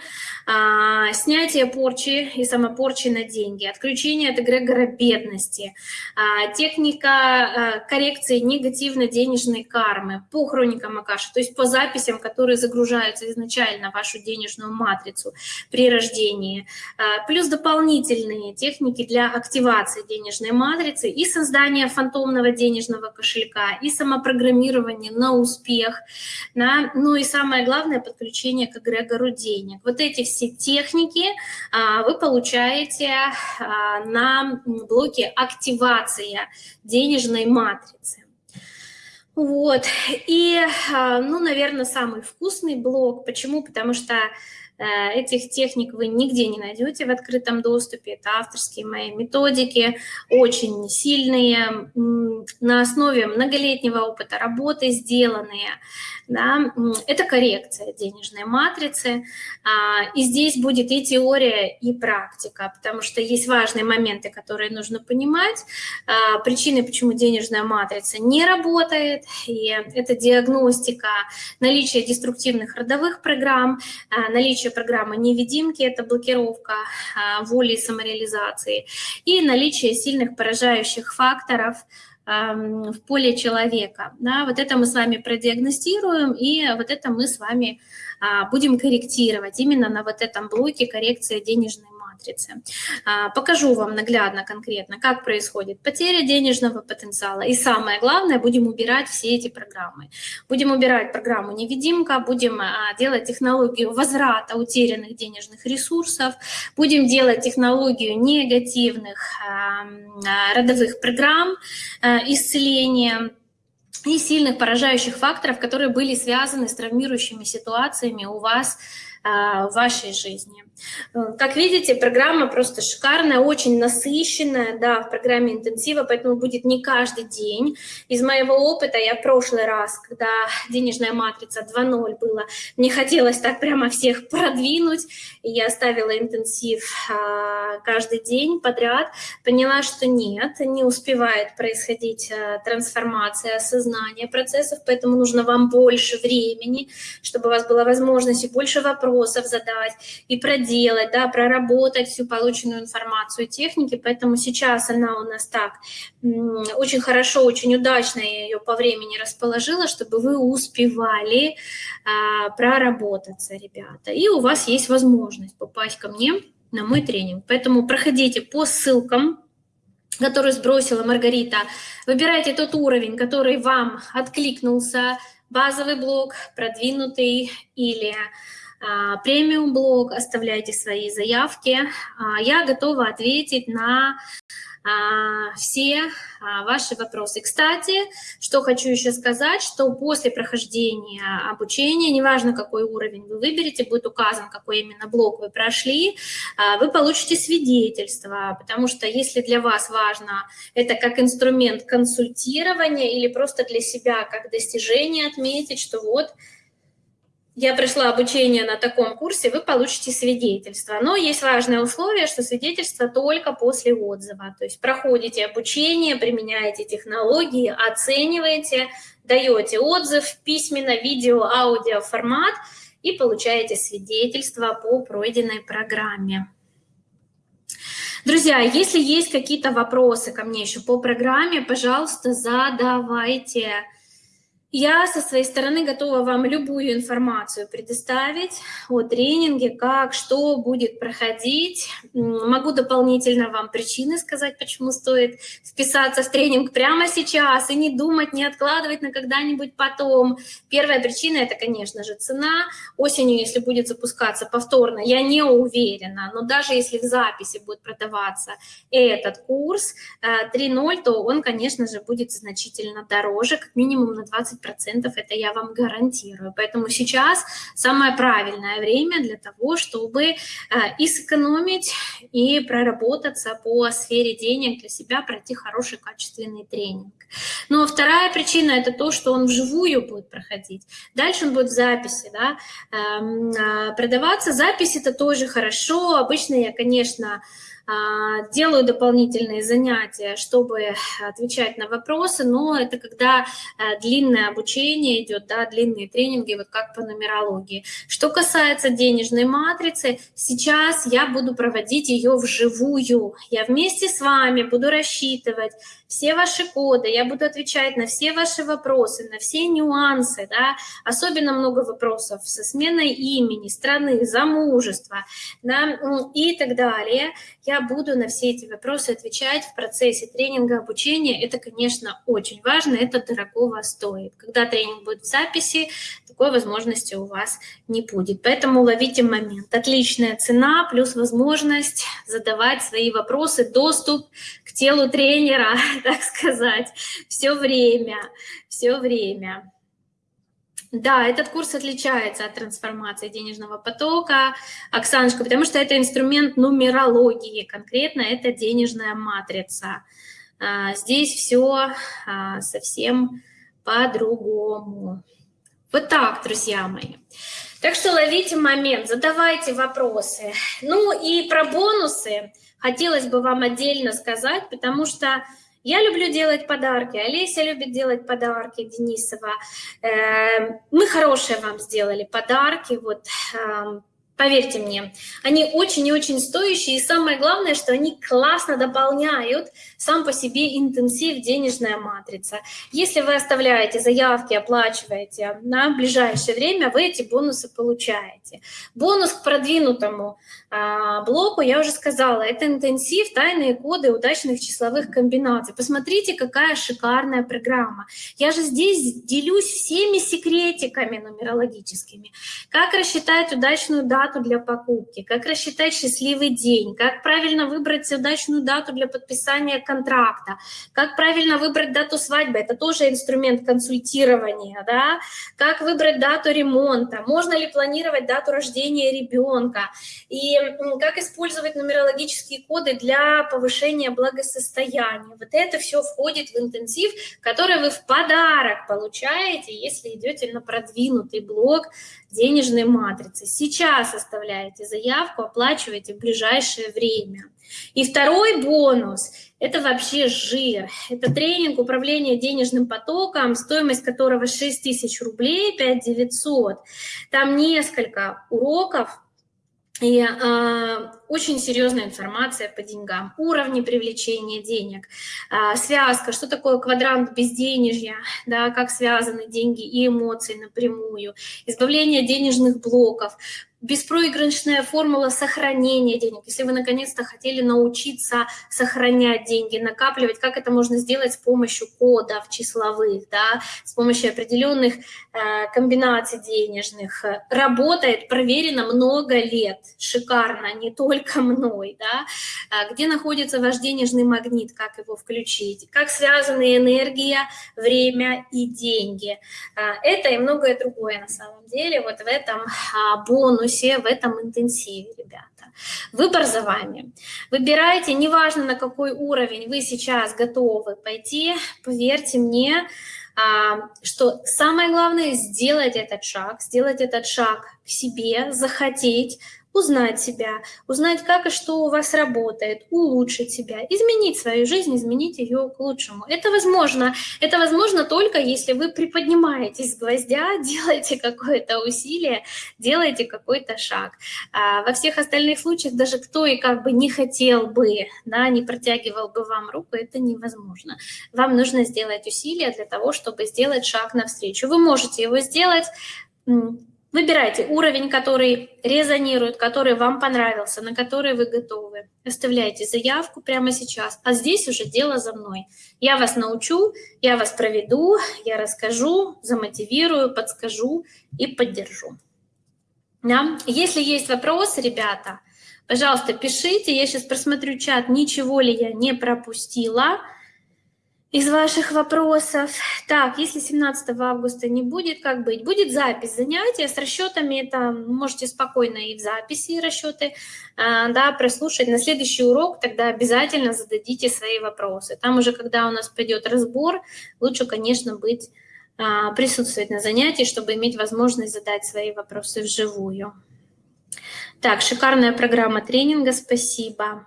а, снятие порчи и самопорчи на деньги, отключение от эгрегора бедности, а, техника а, коррекции негативной денежной кармы по хроникам Акаши, то есть по записям, которые загружаются изначально в вашу денежную матрицу при рождении, а, плюс дополнительные техники для активации денежной матрицы и создания фантомного денежного кошелька, и самопрограммирование на успех, да, ну и самое главное, подключение к эгрегору денег. Вот эти все техники а, вы получаете а, на блоке «Активация денежной матрицы». Вот, и, а, ну, наверное, самый вкусный блок. Почему? Потому что Э, этих техник вы нигде не найдете в открытом доступе. Это авторские мои методики, очень сильные, на основе многолетнего опыта работы сделанные. Да? Это коррекция денежной матрицы. А, и здесь будет и теория, и практика, потому что есть важные моменты, которые нужно понимать. А, причины, почему денежная матрица не работает, и это диагностика наличия деструктивных родовых программ, а, наличие программы невидимки, это блокировка воли и самореализации, и наличие сильных поражающих факторов – в поле человека. Да, вот это мы с вами продиагностируем, и вот это мы с вами а, будем корректировать именно на вот этом блоке коррекция денежной матрице. А, покажу вам наглядно, конкретно, как происходит потеря денежного потенциала. И самое главное, будем убирать все эти программы. Будем убирать программу «Невидимка», будем а, делать технологию возврата утерянных денежных ресурсов, будем делать технологию негативных а, родовых программ исцеления, и сильных поражающих факторов, которые были связаны с травмирующими ситуациями у вас в вашей жизни. Э, как видите, программа просто шикарная, очень насыщенная, да, в программе интенсива, поэтому будет не каждый день. Из моего опыта я в прошлый раз, когда денежная матрица 2.0 была, мне хотелось так прямо всех продвинуть, и я ставила интенсив а, каждый день подряд, поняла, что нет, не успевает происходить а, трансформация сознания процессов, поэтому нужно вам больше времени, чтобы у вас была возможность и больше вопросов задать, и проделать проделать, да, проработать всю полученную информацию техники, поэтому сейчас она у нас так очень хорошо, очень удачно я ее по времени расположила, чтобы вы успевали а, проработаться, ребята. И у вас есть возможность попасть ко мне на мой тренинг. Поэтому проходите по ссылкам, которую сбросила Маргарита. Выбирайте тот уровень, который вам откликнулся, базовый блок, продвинутый или премиум-блог, оставляйте свои заявки. А, я готова ответить на а, все ваши вопросы. Кстати, что хочу еще сказать, что после прохождения обучения, неважно какой уровень вы выберете, будет указан, какой именно блок вы прошли, вы получите свидетельство, потому что если для вас важно это как инструмент консультирования или просто для себя как достижение отметить, что вот я прошла обучение на таком курсе, вы получите свидетельство. Но есть важное условие, что свидетельство только после отзыва. То есть проходите обучение, применяете технологии, оцениваете, даете отзыв, письменно, видео, аудио формат и получаете свидетельство по пройденной программе. Друзья, если есть какие-то вопросы ко мне еще по программе, пожалуйста, задавайте. Я со своей стороны готова вам любую информацию предоставить о тренинге, как, что будет проходить. Могу дополнительно вам причины сказать, почему стоит вписаться в тренинг прямо сейчас и не думать, не откладывать на когда-нибудь потом. Первая причина – это, конечно же, цена. Осенью, если будет запускаться повторно, я не уверена, но даже если в записи будет продаваться этот курс 3.0, э, то он, конечно же, будет значительно дороже, как минимум на 20 процентов это я вам гарантирую. Поэтому сейчас самое правильное время для того, чтобы э, и сэкономить, и проработаться по сфере денег для себя, пройти хороший качественный тренинг. Но вторая причина – это то, что он вживую будет проходить. Дальше он будет в записи. Да? Эм, а, продаваться запись – это тоже хорошо. Обычно я, конечно, а, делаю дополнительные занятия, чтобы отвечать на вопросы, но это когда э, длинное обучение идет, да, длинные тренинги, вот как по нумерологии. Что касается денежной матрицы, сейчас я буду проводить ее вживую. Я вместе с вами буду рассчитывать все ваши коды, я буду отвечать на все ваши вопросы, на все нюансы, да, особенно много вопросов со сменой имени, страны, замужества, да, и так далее. Я буду на все эти вопросы отвечать в процессе тренинга, обучения. Это, конечно, очень важно, это дорогого стоит. Когда тренинг будет в записи, такой возможности у вас не будет. Поэтому ловите момент. Отличная цена плюс возможность задавать свои вопросы, доступ к телу тренера, так сказать, все время, все время. Да, этот курс отличается от трансформации денежного потока, Оксаночка, потому что это инструмент нумерологии, конкретно это денежная матрица. А, здесь все а, совсем по-другому. Вот так, друзья мои. Так что ловите момент, задавайте вопросы. Ну и про бонусы хотелось бы вам отдельно сказать, потому что я люблю делать подарки, Олеся любит делать подарки, Денисова. Эм, мы хорошие вам сделали подарки, вот эм, Поверьте мне, они очень и очень стоящие, и самое главное, что они классно дополняют сам по себе интенсив «Денежная матрица». Если вы оставляете заявки, оплачиваете на ближайшее время, вы эти бонусы получаете. Бонус к продвинутому а, блоку, я уже сказала, это интенсив «Тайные коды удачных числовых комбинаций». Посмотрите, какая шикарная программа. Я же здесь делюсь всеми секретиками нумерологическими. Как рассчитать удачную дату для покупки, как рассчитать счастливый день, как правильно выбрать удачную дату для подписания контракта, как правильно выбрать дату свадьбы, это тоже инструмент консультирования, да, как выбрать дату ремонта, можно ли планировать дату рождения ребенка, и как использовать нумерологические коды для повышения благосостояния. Вот это все входит в интенсив, который вы в подарок получаете, если идете на продвинутый блок денежной матрицы. Сейчас оставляете заявку, оплачиваете в ближайшее время. И второй бонус – это вообще жир. Это тренинг управления денежным потоком, стоимость которого 6 тысяч рублей, 5 900. Там несколько уроков, и э, очень серьезная информация по деньгам, уровни привлечения денег, э, связка, что такое квадрант безденежья, да, как связаны деньги и эмоции напрямую, избавление денежных блоков, беспроигрышная формула сохранения денег. Если вы наконец-то хотели научиться сохранять деньги, накапливать, как это можно сделать с помощью кодов числовых, да, с помощью определенных э, комбинаций денежных. Работает, проверено много лет, шикарно, не только мной. Да. А где находится ваш денежный магнит, как его включить, как связаны энергия, время и деньги. А, это и многое другое на самом деле вот в этом а, бонусе все в этом интенсиве, ребята. Выбор за вами. Выбирайте, неважно на какой уровень вы сейчас готовы пойти, поверьте мне, а, что самое главное сделать этот шаг, сделать этот шаг к себе, захотеть, узнать себя, узнать, как и что у вас работает, улучшить себя, изменить свою жизнь, изменить ее к лучшему. Это возможно. Это возможно только если вы приподнимаетесь с гвоздя, делаете какое-то усилие, делаете какой-то шаг. А во всех остальных случаях даже кто и как бы не хотел бы, да, не протягивал бы вам руку, это невозможно. Вам нужно сделать усилия для того, чтобы сделать шаг навстречу. Вы можете его сделать Выбирайте уровень, который резонирует, который вам понравился, на который вы готовы. Оставляйте заявку прямо сейчас, а здесь уже дело за мной. Я вас научу, я вас проведу, я расскажу, замотивирую, подскажу и поддержу. Да? Если есть вопросы, ребята, пожалуйста, пишите. Я сейчас просмотрю чат, ничего ли я не пропустила из ваших вопросов. Так, если 17 августа не будет, как быть? Будет запись занятия с расчетами, это можете спокойно и в записи расчеты а, да, прослушать. На следующий урок тогда обязательно зададите свои вопросы. Там уже, когда у нас пойдет разбор, лучше, конечно, быть, а, присутствовать на занятии, чтобы иметь возможность задать свои вопросы вживую. Так, шикарная программа тренинга, спасибо.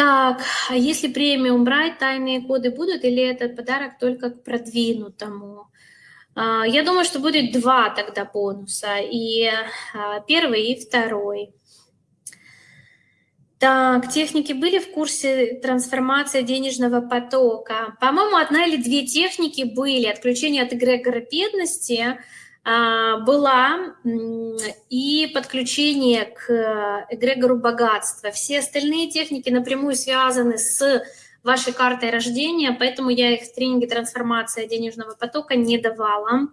Так, а если премиум брать, тайные коды будут или этот подарок только к продвинутому? А, я думаю, что будет два тогда бонуса, и а, первый, и второй. Так, техники были в курсе трансформации денежного потока? По-моему, одна или две техники были. Отключение от эгрегора бедности – была и подключение к эгрегору богатства. Все остальные техники напрямую связаны с вашей картой рождения, поэтому я их в тренинге «Трансформация денежного потока» не давала.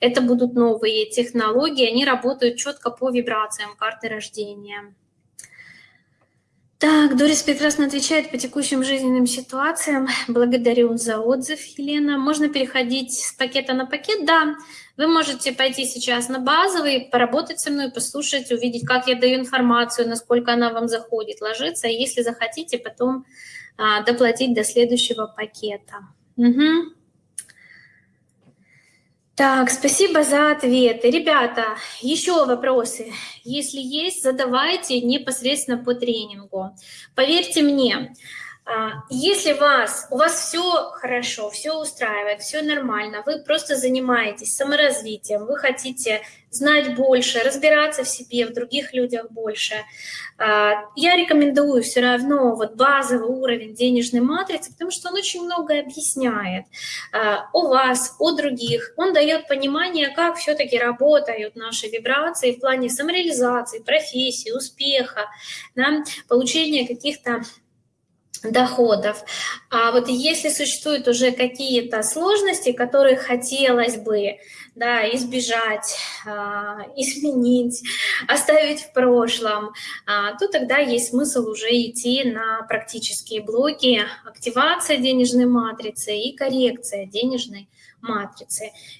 Это будут новые технологии, они работают четко по вибрациям карты рождения. Так, Дорис прекрасно отвечает по текущим жизненным ситуациям. Благодарю за отзыв, Елена. Можно переходить с пакета на пакет? Да. Вы можете пойти сейчас на базовый, поработать со мной, послушать, увидеть, как я даю информацию, насколько она вам заходит, ложиться. И если захотите, потом а, доплатить до следующего пакета. Угу. Так, спасибо за ответы. Ребята, еще вопросы. Если есть, задавайте непосредственно по тренингу. Поверьте мне, если вас, у вас все хорошо, все устраивает, все нормально, вы просто занимаетесь саморазвитием, вы хотите знать больше, разбираться в себе, в других людях больше, а, я рекомендую все равно вот базовый уровень денежной матрицы, потому что он очень многое объясняет а, о вас, о других. Он дает понимание, как все-таки работают наши вибрации в плане самореализации, профессии, успеха, да, получения каких-то доходов. А вот если существуют уже какие-то сложности, которые хотелось бы да, избежать, а, изменить, оставить в прошлом, а, то тогда есть смысл уже идти на практические блоки активация денежной матрицы и коррекция денежной.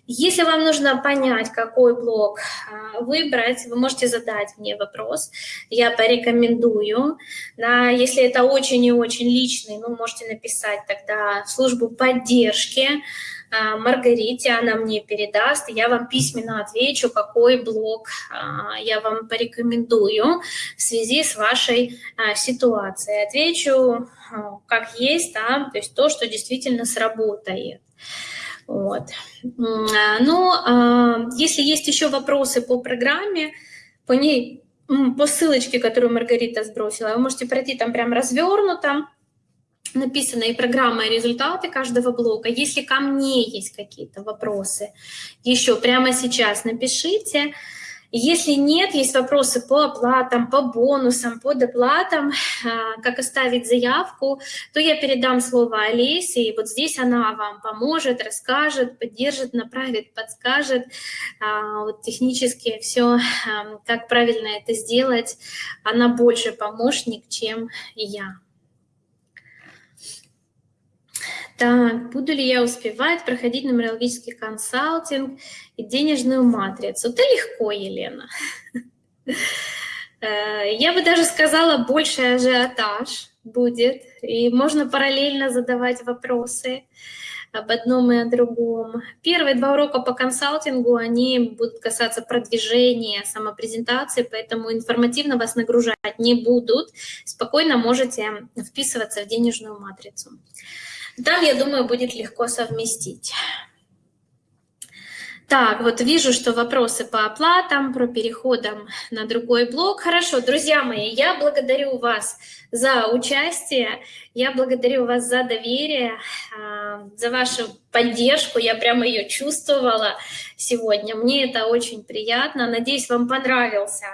Если вам нужно понять, какой блок а, выбрать, вы можете задать мне вопрос, я порекомендую. Да, если это очень и очень личный, ну, можете написать тогда в службу поддержки а, Маргарите, она мне передаст, я вам письменно отвечу, какой блок а, я вам порекомендую в связи с вашей ситуацией. Отвечу как есть, да, то есть то, что действительно сработает. Вот. А, ну, а, если есть еще вопросы по программе, по ней, по ссылочке, которую Маргарита сбросила, вы можете пройти там прям развернуто, написаны и программа, и результаты каждого блока. Если ко мне есть какие-то вопросы, еще прямо сейчас напишите. Если нет, есть вопросы по оплатам, по бонусам, по доплатам, а, как оставить заявку, то я передам слово Олесе, и вот здесь она вам поможет, расскажет, поддержит, направит, подскажет. А, вот технически все, как правильно это сделать, она больше помощник, чем я. Так, буду ли я успевать проходить нумерологический консалтинг и денежную матрицу? Это легко, Елена. Э, я бы даже сказала, больше ажиотаж будет, и можно параллельно задавать вопросы об одном и о другом. Первые два урока по консалтингу, они будут касаться продвижения, самопрезентации, поэтому информативно вас нагружать не будут. Спокойно можете вписываться в денежную матрицу. Там, я думаю, будет легко совместить. Так, вот вижу, что вопросы по оплатам, про переходом на другой блок. Хорошо, друзья мои, я благодарю вас за участие, я благодарю вас за доверие, а, за вашу поддержку. Я прямо ее чувствовала сегодня. Мне это очень приятно. Надеюсь, вам понравился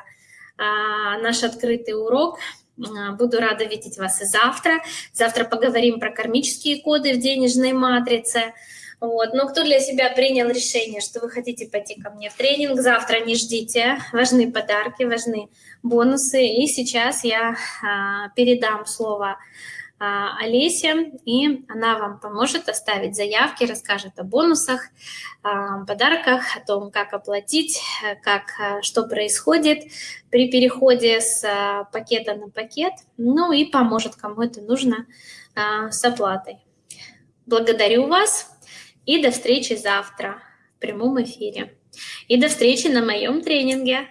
а, наш открытый урок. А, буду рада видеть вас и завтра. Завтра поговорим про кармические коды в денежной матрице. Вот. Но кто для себя принял решение, что вы хотите пойти ко мне в тренинг, завтра не ждите. Важны подарки, важны бонусы. И сейчас я а, передам слово а, Олесе, и она вам поможет оставить заявки, расскажет о бонусах, подарках, о том, как оплатить, как, а, что происходит при переходе с а, пакета на пакет, ну и поможет, кому это нужно, с оплатой. Благодарю вас и до встречи завтра в прямом эфире. И до встречи на моем тренинге.